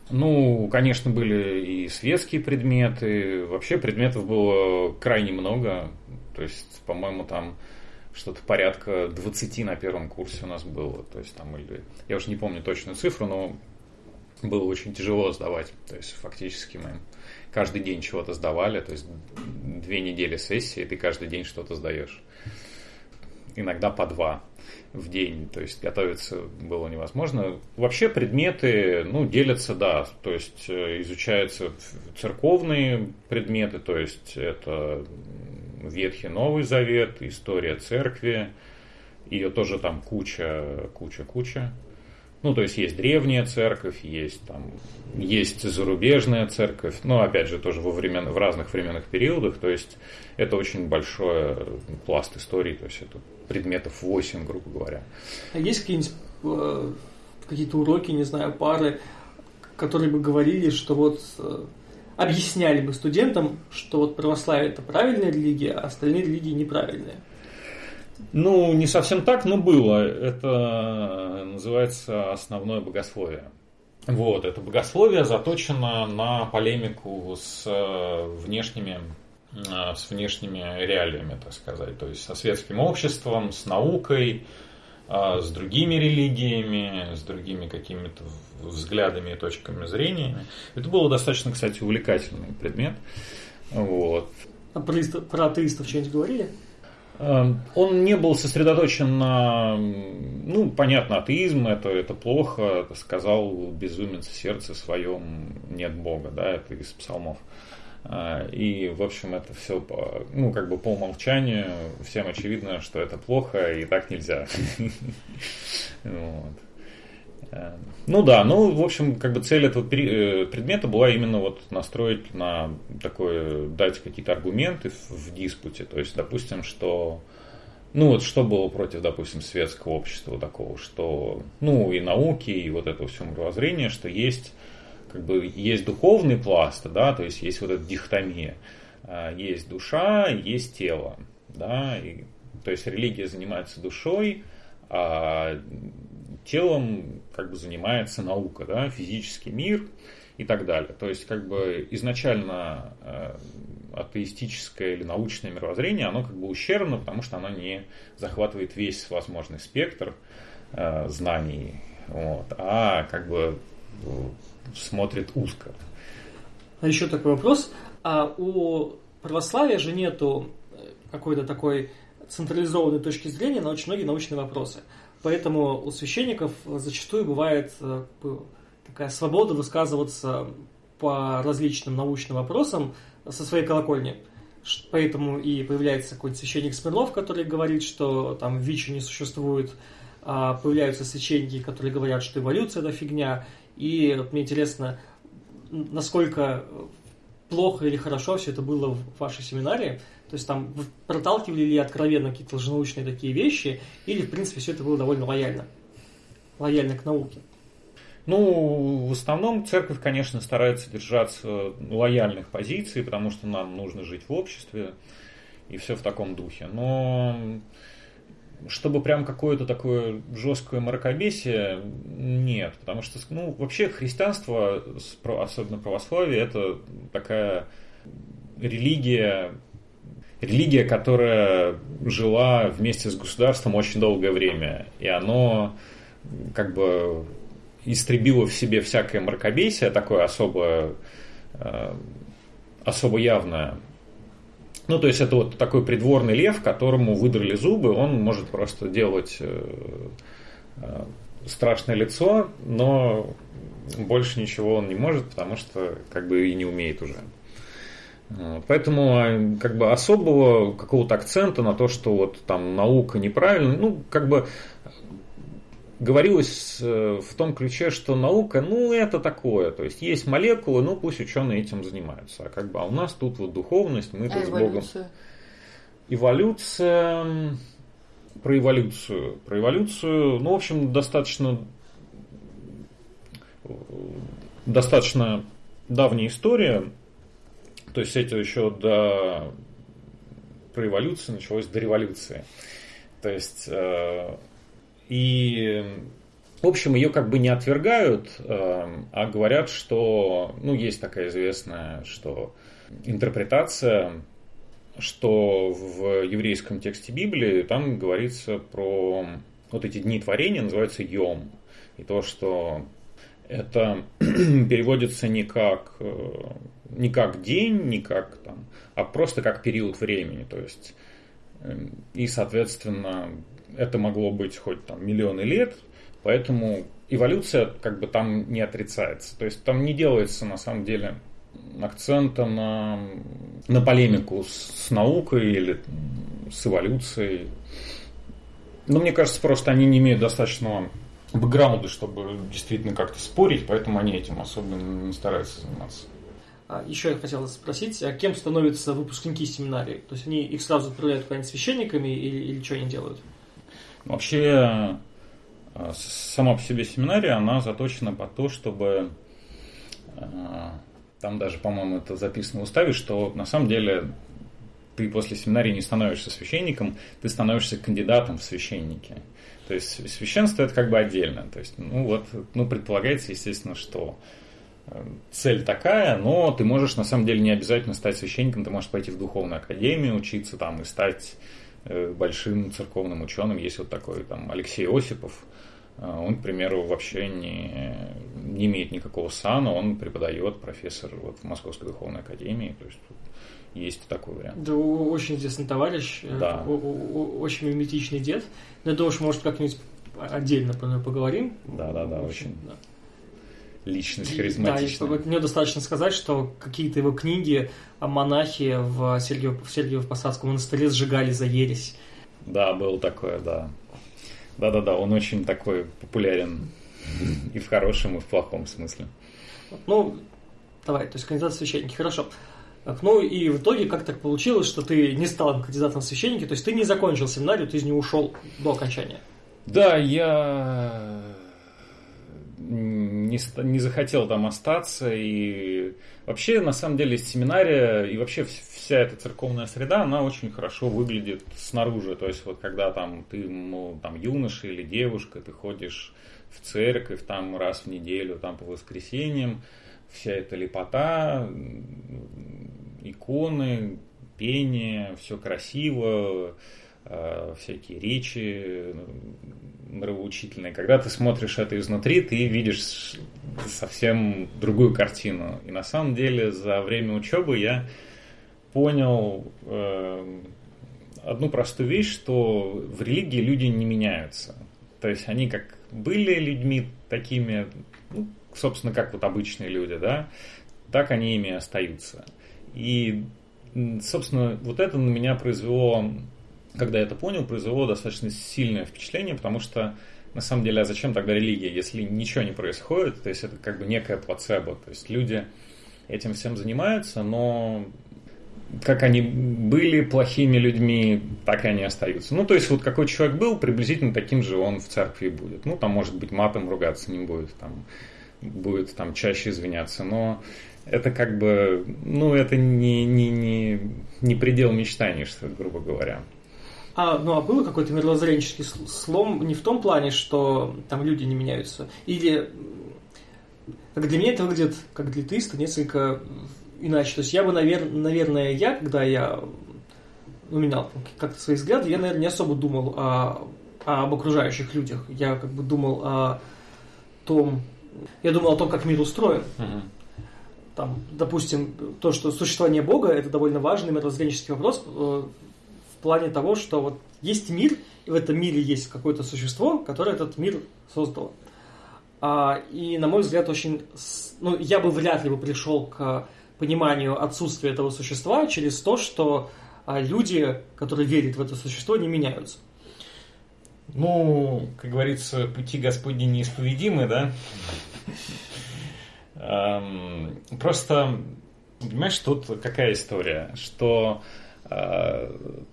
Ну, конечно, были и светские предметы. Вообще предметов было крайне много. То есть, по-моему, там что-то порядка 20 на первом курсе у нас было. То есть там или... Я уже не помню точную цифру, но было очень тяжело сдавать. То есть фактически мы каждый день чего-то сдавали. То есть две недели сессии, ты каждый день что-то сдаешь иногда по два в день, то есть готовиться было невозможно. Вообще предметы, ну, делятся, да, то есть э, изучаются церковные предметы, то есть это Ветхий Новый Завет, история церкви, ее тоже там куча, куча, куча. Ну, то есть есть древняя церковь, есть там, есть зарубежная церковь, но опять же тоже во времен, в разных временных периодах, то есть это очень большой пласт истории, то есть это предметов 8, грубо говоря. А есть какие-нибудь э, какие-то уроки, не знаю, пары, которые бы говорили, что вот э, объясняли бы студентам, что вот православие это правильная религия, а остальные религии неправильные? Ну, не совсем так, но было. Это называется основное богословие. Вот, это богословие заточено на полемику с э, внешними, э, с внешними реалиями, так сказать. То есть со светским обществом, с наукой, э, с другими религиями, с другими какими-то взглядами и точками зрения. Это было достаточно, кстати, увлекательный предмет. Вот. А про, про атеистов что-нибудь говорили? Эм, он не был сосредоточен на, ну, понятно, атеизм, это, это плохо, сказал безумец в сердце своем, нет Бога, да, это из псалмов. Э, и, в общем, это все, ну, как бы по умолчанию, всем очевидно, что это плохо и так нельзя. [LAUGHS] Вот. Эм, ну да, ну, в общем, как бы цель этого э, предмета была именно вот настроить на такое, дать какие-то аргументы в диспуте. То есть, допустим, что ну вот что было против, допустим, светского общества такого, что, ну и науки, и вот этого всего мировоззрения, что есть как бы есть духовный пласт, да, то есть есть вот эта дихотомия, а, есть душа, есть тело, да, и, то есть религия занимается душой, а телом как бы занимается наука, да, физический мир и так далее. То есть как бы изначально э, атеистическое или научное мировоззрение, оно как бы ущербно, потому что оно не захватывает весь возможный спектр э, знаний, вот, а как бы смотрит узко. А еще такой вопрос. А у православия же нету э, какой-то такой централизованной точки зрения на очень многие научные вопросы. Поэтому у священников зачастую бывает э, такая свобода высказываться по различным научным вопросам со своей колокольни. Поэтому и появляется какой-то священник Смирнов, который говорит, что там ВИЧ не существует, а появляются священники, которые говорят, что эволюция это фигня. И вот мне интересно, насколько плохо или хорошо все это было в вашей семинарии. То есть там проталкивали ли откровенно какие-то лженаучные такие вещи, или, в принципе, все это было довольно лояльно, лояльно к науке. Ну, в основном церковь, конечно, старается держаться лояльных позиций, потому что нам нужно жить в обществе, и все в таком духе. Но чтобы прям какое-то такое жесткое мракобесие, нет. Потому что, ну, вообще христианство, особенно православие, это такая религия, религия, которая жила вместе с государством очень долгое время. И оно как бы истребило в себе всякое мракобесие, такое особое, э, особо явное. Ну, то есть это вот такой придворный лев, которому выдрали зубы, он может просто делать э, э, страшное лицо, но больше ничего он не может, потому что как бы и не умеет уже. Поэтому а, как бы особого какого-то акцента на то, что вот там наука неправильно, ну как бы говорилось э, в том ключе, что наука, ну, это такое. То есть есть молекулы, ну, пусть ученые этим занимаются. А как бы, а у нас тут вот духовность, мы тут а с Богом. Эволюция. Про эволюцию. Про эволюцию, ну, в общем, достаточно достаточно давняя история. То есть это еще до про началось до революции. То есть э, и, в общем, ее как бы не отвергают, эм, а говорят, что, ну, есть такая известная, что интерпретация, что в еврейском тексте Библии там говорится про вот эти дни творения, называются Йом. И то, что это [CLEARS THROAT] переводится не как, э, не как день, не как там, а просто как период времени. То есть, эм, и, соответственно, это могло быть хоть там миллионы лет, поэтому эволюция как бы там не отрицается. То есть там не делается на самом деле акцента на, на полемику с, с наукой или с эволюцией. Но мне кажется, просто они не имеют достаточного бэкграунда, чтобы действительно как-то спорить, поэтому они этим особенно не стараются заниматься. А, еще я хотел спросить, а кем становятся выпускники семинарии? То есть они их сразу отправляют куда-нибудь священниками или, или что они делают? Вообще, э, сама по себе семинария, она заточена под то, чтобы э, там даже, по-моему, это записано в уставе, что на самом деле ты после семинарии не становишься священником, ты становишься кандидатом в священники. То есть священство это как бы отдельно. То есть, ну вот, ну предполагается, естественно, что цель такая, но ты можешь на самом деле не обязательно стать священником, ты можешь пойти в духовную академию, учиться там и стать Э, большим церковным ученым. Есть вот такой там Алексей Осипов. Э, он, к примеру, вообще не, не имеет никакого сана, он преподает, профессор вот, в Московской духовной академии. То есть есть такой вариант. Да, очень известный товарищ, э, да. очень миметичный дед. Но это уж, может, как-нибудь отдельно поговорим. Да, да, да, очень. Да личность харизматичная. Да, мне достаточно сказать, что какие-то его книги монахи в, Сергиев, в Сергиево-Посадском монастыре сжигали за ересь. Да, было такое, да. Да-да-да, он очень такой популярен и в хорошем, и в плохом смысле. Ну, давай, то есть кандидат в священники, хорошо. Ну и в итоге как так получилось, что ты не стал кандидатом в священники, то есть ты не закончил семинарию, ты из нее ушел до окончания. Да, я не, не захотел там остаться. И вообще, на самом деле, семинария и вообще вся эта церковная среда, она очень хорошо выглядит снаружи. То есть, вот когда там ты, ну, там юноша или девушка, ты ходишь в церковь там раз в неделю, там по воскресеньям, вся эта лепота, иконы, пение, все красиво, э, всякие речи нравоучительные. Когда ты смотришь это изнутри, ты видишь совсем другую картину. И на самом деле за время учебы я понял э, одну простую вещь, что в религии люди не меняются. То есть они как были людьми такими, ну, собственно, как вот обычные люди, да, так они ими остаются. И, собственно, вот это на меня произвело, когда я это понял, произвело достаточно сильное впечатление, потому что на самом деле, а зачем тогда религия, если ничего не происходит? То есть это как бы некая плацебо. То есть люди этим всем занимаются, но как они были плохими людьми, так и они остаются. Ну, то есть, вот какой человек был, приблизительно таким же он в церкви будет. Ну, там, может быть, матом ругаться не будет, там, будет там чаще извиняться, но это как бы, ну, это не, не, не, не предел мечтаний, что грубо говоря. А, ну, а было какой-то мировоззренческий слом не в том плане, что там люди не меняются? Или, как для меня это выглядит, как для теиста, несколько иначе. То есть я бы, навер... наверное, я, когда я ну, менял как-то свои взгляды, я, наверное, не особо думал о, об окружающих людях. Я как бы думал о том, я думал о том, как мир устроен. Uh-huh. Там, допустим, то, что существование Бога это довольно важный мировоззренческий вопрос э, плане того, что вот есть мир, и в этом мире есть какое-то существо, которое этот мир создало. А, и, на мой взгляд, очень... Ну, я бы вряд ли бы пришел к пониманию отсутствия этого существа через то, что а, люди, которые верят в это существо, не меняются. Ну, как говорится, пути Господни неисповедимы, да? Просто, понимаешь, тут какая история, что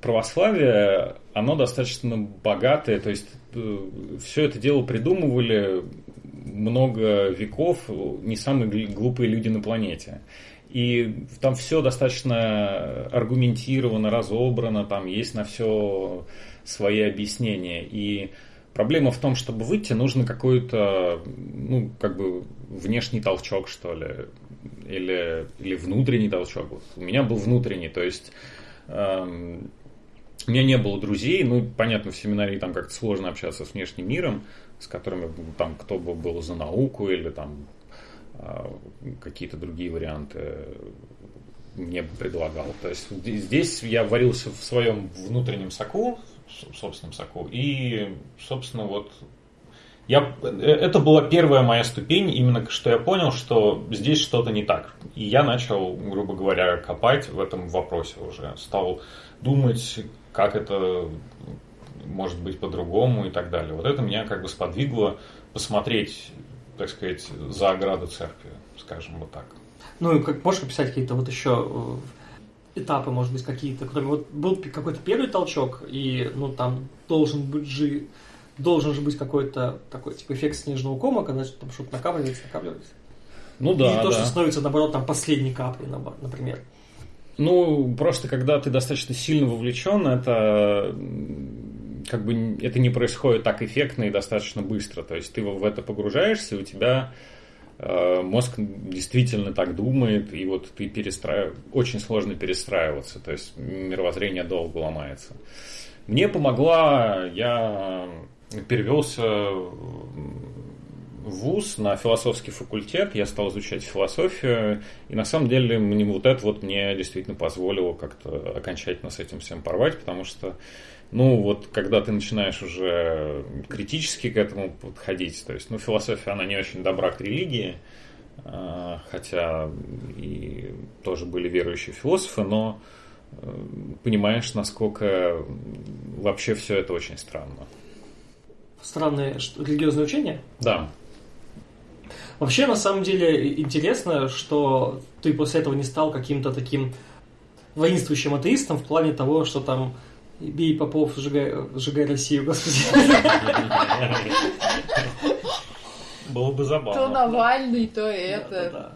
православие, оно достаточно богатое, то есть э, все это дело придумывали много веков не самые глупые люди на планете. И там все достаточно аргументировано, разобрано, там есть на все свои объяснения. И проблема в том, чтобы выйти, нужно какой-то, ну, как бы внешний толчок, что ли, или, или внутренний толчок. Вот у меня был внутренний, то есть у меня не было друзей, ну, понятно, в семинарии там как-то сложно общаться с внешним миром, с которыми там кто бы был за науку или там а, какие-то другие варианты мне предлагал. То есть здесь я варился в своем внутреннем соку, собственном соку, и, собственно, вот я, это была первая моя ступень, именно что я понял, что здесь что-то не так. И я начал, грубо говоря, копать в этом вопросе уже. Стал думать, как это может быть по-другому и так далее. Вот это меня как бы сподвигло посмотреть так сказать, за ограду церкви, скажем вот так. Ну, и как можешь описать какие-то вот еще э, этапы, может быть, какие-то, кроме вот был какой-то первый толчок, и ну там должен быть же должен же быть какой-то такой типа эффект снежного кома, когда там что-то накапливается, накапливается. Ну да. И то, да. что становится, наоборот, там последней каплей, например. Ну, просто когда ты достаточно сильно вовлечен, это как бы это не происходит так эффектно и достаточно быстро. То есть ты в это погружаешься, у тебя э, мозг действительно так думает, и вот ты перестраив... очень сложно перестраиваться, то есть мировоззрение долго ломается. Мне помогла, я перевелся в ВУЗ на философский факультет, я стал изучать философию, и на самом деле мне вот это вот мне действительно позволило как-то окончательно с этим всем порвать, потому что ну, вот когда ты начинаешь уже критически к этому подходить, то есть, ну, философия, она не очень добра к религии, а, хотя и тоже были верующие философы, но э, понимаешь, насколько вообще все это очень странно. Странное религиозное учение? Да. Вообще, на самом деле, интересно, что ты после этого не стал каким-то таким воинствующим атеистом в плане того, что там бей попов, сжигай, сжигай Россию, господи. Было бы забавно. То Навальный, то это. Да, да, да.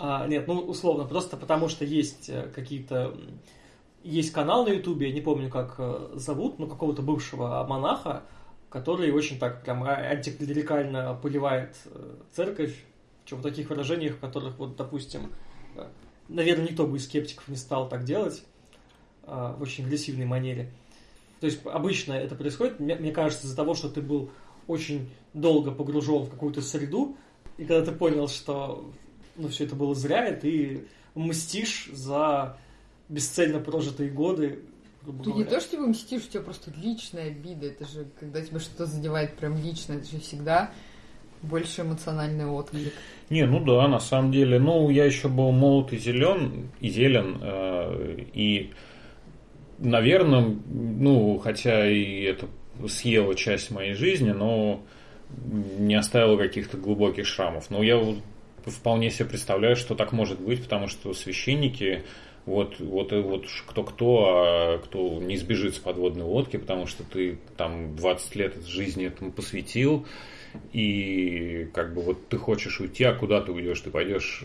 А, нет, ну, условно, просто потому что есть э, какие-то... Есть канал на Ютубе, я не помню, как э, зовут, но какого-то бывшего монаха, который очень так прям антиклерикально поливает э, церковь, в таких выражениях, в которых, вот, допустим, наверное, никто бы из скептиков не стал так делать в очень агрессивной манере. То есть обычно это происходит, мне кажется, из-за того, что ты был очень долго погружен в какую-то среду, и когда ты понял, что ну, все это было зря, и ты мстишь за бесцельно прожитые годы. Ты не то, что ты мстишь, у тебя просто личная обида. Это же, когда тебя что-то задевает прям лично, это же всегда больше эмоциональный отклик. Не, ну да, на самом деле. Ну, я еще был молод и зелен, и зелен, э, и, наверное, ну, хотя и это съела часть моей жизни, но не оставила каких-то глубоких шрамов. Но я вполне себе представляю, что так может быть, потому что священники, вот, вот, вот кто-кто, а кто не сбежит с подводной лодки, потому что ты там 20 лет жизни этому посвятил, и как бы вот ты хочешь уйти, а куда ты уйдешь? Ты пойдешь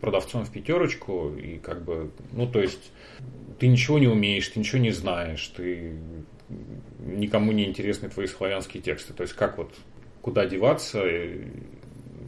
продавцом в пятерочку, и как бы, ну то есть ты ничего не умеешь, ты ничего не знаешь, ты никому не интересны твои славянские тексты. То есть как вот куда деваться,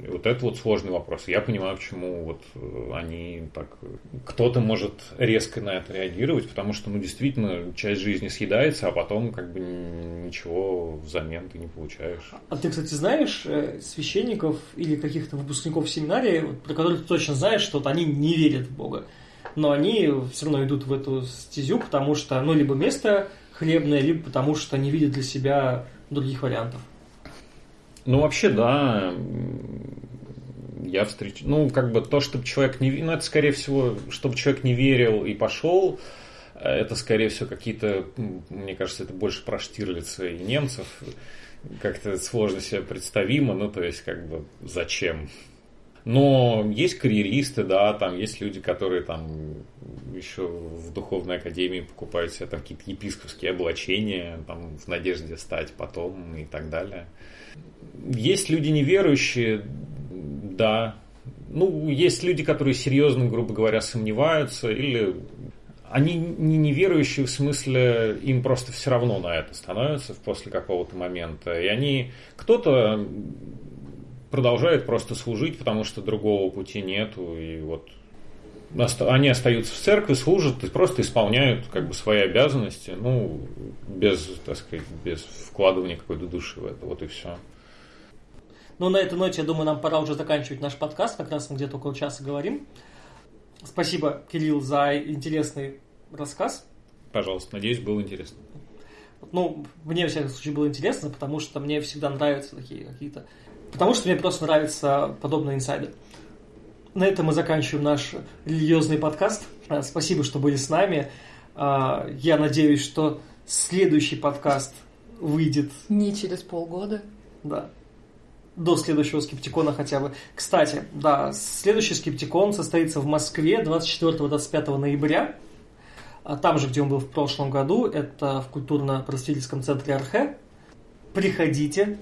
вот это вот сложный вопрос. Я понимаю, почему вот э, они так... Кто-то может резко на это реагировать, потому что, ну, действительно, часть жизни съедается, а потом как бы ничего взамен ты не получаешь. А ты, кстати, знаешь э, священников или каких-то выпускников семинарии, про которых ты точно знаешь, что вот они не верят в Бога, но они все равно идут в эту стезю, потому что, ну, либо место хлебное, либо потому что не видят для себя других вариантов. Ну, вообще, да. Я встречу... Ну, как бы то, чтобы человек не... Ну, это, скорее всего, чтобы человек не верил и пошел, это, скорее всего, какие-то... Мне кажется, это больше про Штирлица и немцев. Как-то сложно себе представимо. Ну, то есть, как бы, зачем? Но есть карьеристы, да, там есть люди, которые там еще в духовной академии покупают себе там какие-то епископские облачения, там в надежде стать потом и так далее. Есть люди неверующие, да. Ну, есть люди, которые серьезно, грубо говоря, сомневаются, или они не неверующие в смысле, им просто все равно на это становится после какого-то момента. И они, кто-то продолжает просто служить, потому что другого пути нету, и вот они остаются в церкви, служат и просто исполняют как бы свои обязанности, ну, без, так сказать, без вкладывания какой-то души в это, вот и все. Ну, на этой ноте, я думаю, нам пора уже заканчивать наш подкаст, как раз мы где-то около часа говорим. Спасибо, Кирилл, за интересный рассказ. Пожалуйста, надеюсь, было интересно. Ну, мне, в всяком случае, было интересно, потому что мне всегда нравятся такие какие-то... Потому что мне просто нравятся подобные инсайды. На этом мы заканчиваем наш религиозный подкаст. А, спасибо, что были с нами. А, я надеюсь, что следующий подкаст выйдет... Не через полгода. Да. До следующего скептикона хотя бы. Кстати, да, следующий скептикон состоится в Москве 24-25 ноября. А там же, где он был в прошлом году, это в культурно-просветительском центре Архе. Приходите.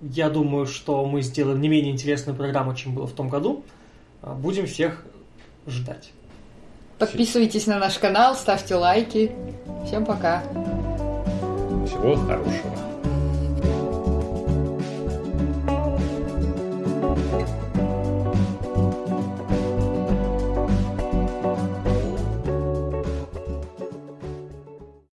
Я думаю, что мы сделаем не менее интересную программу, чем было в том году. А, будем всех ждать. Подписывайтесь на наш канал, ставьте лайки. Всем пока. Всего хорошего.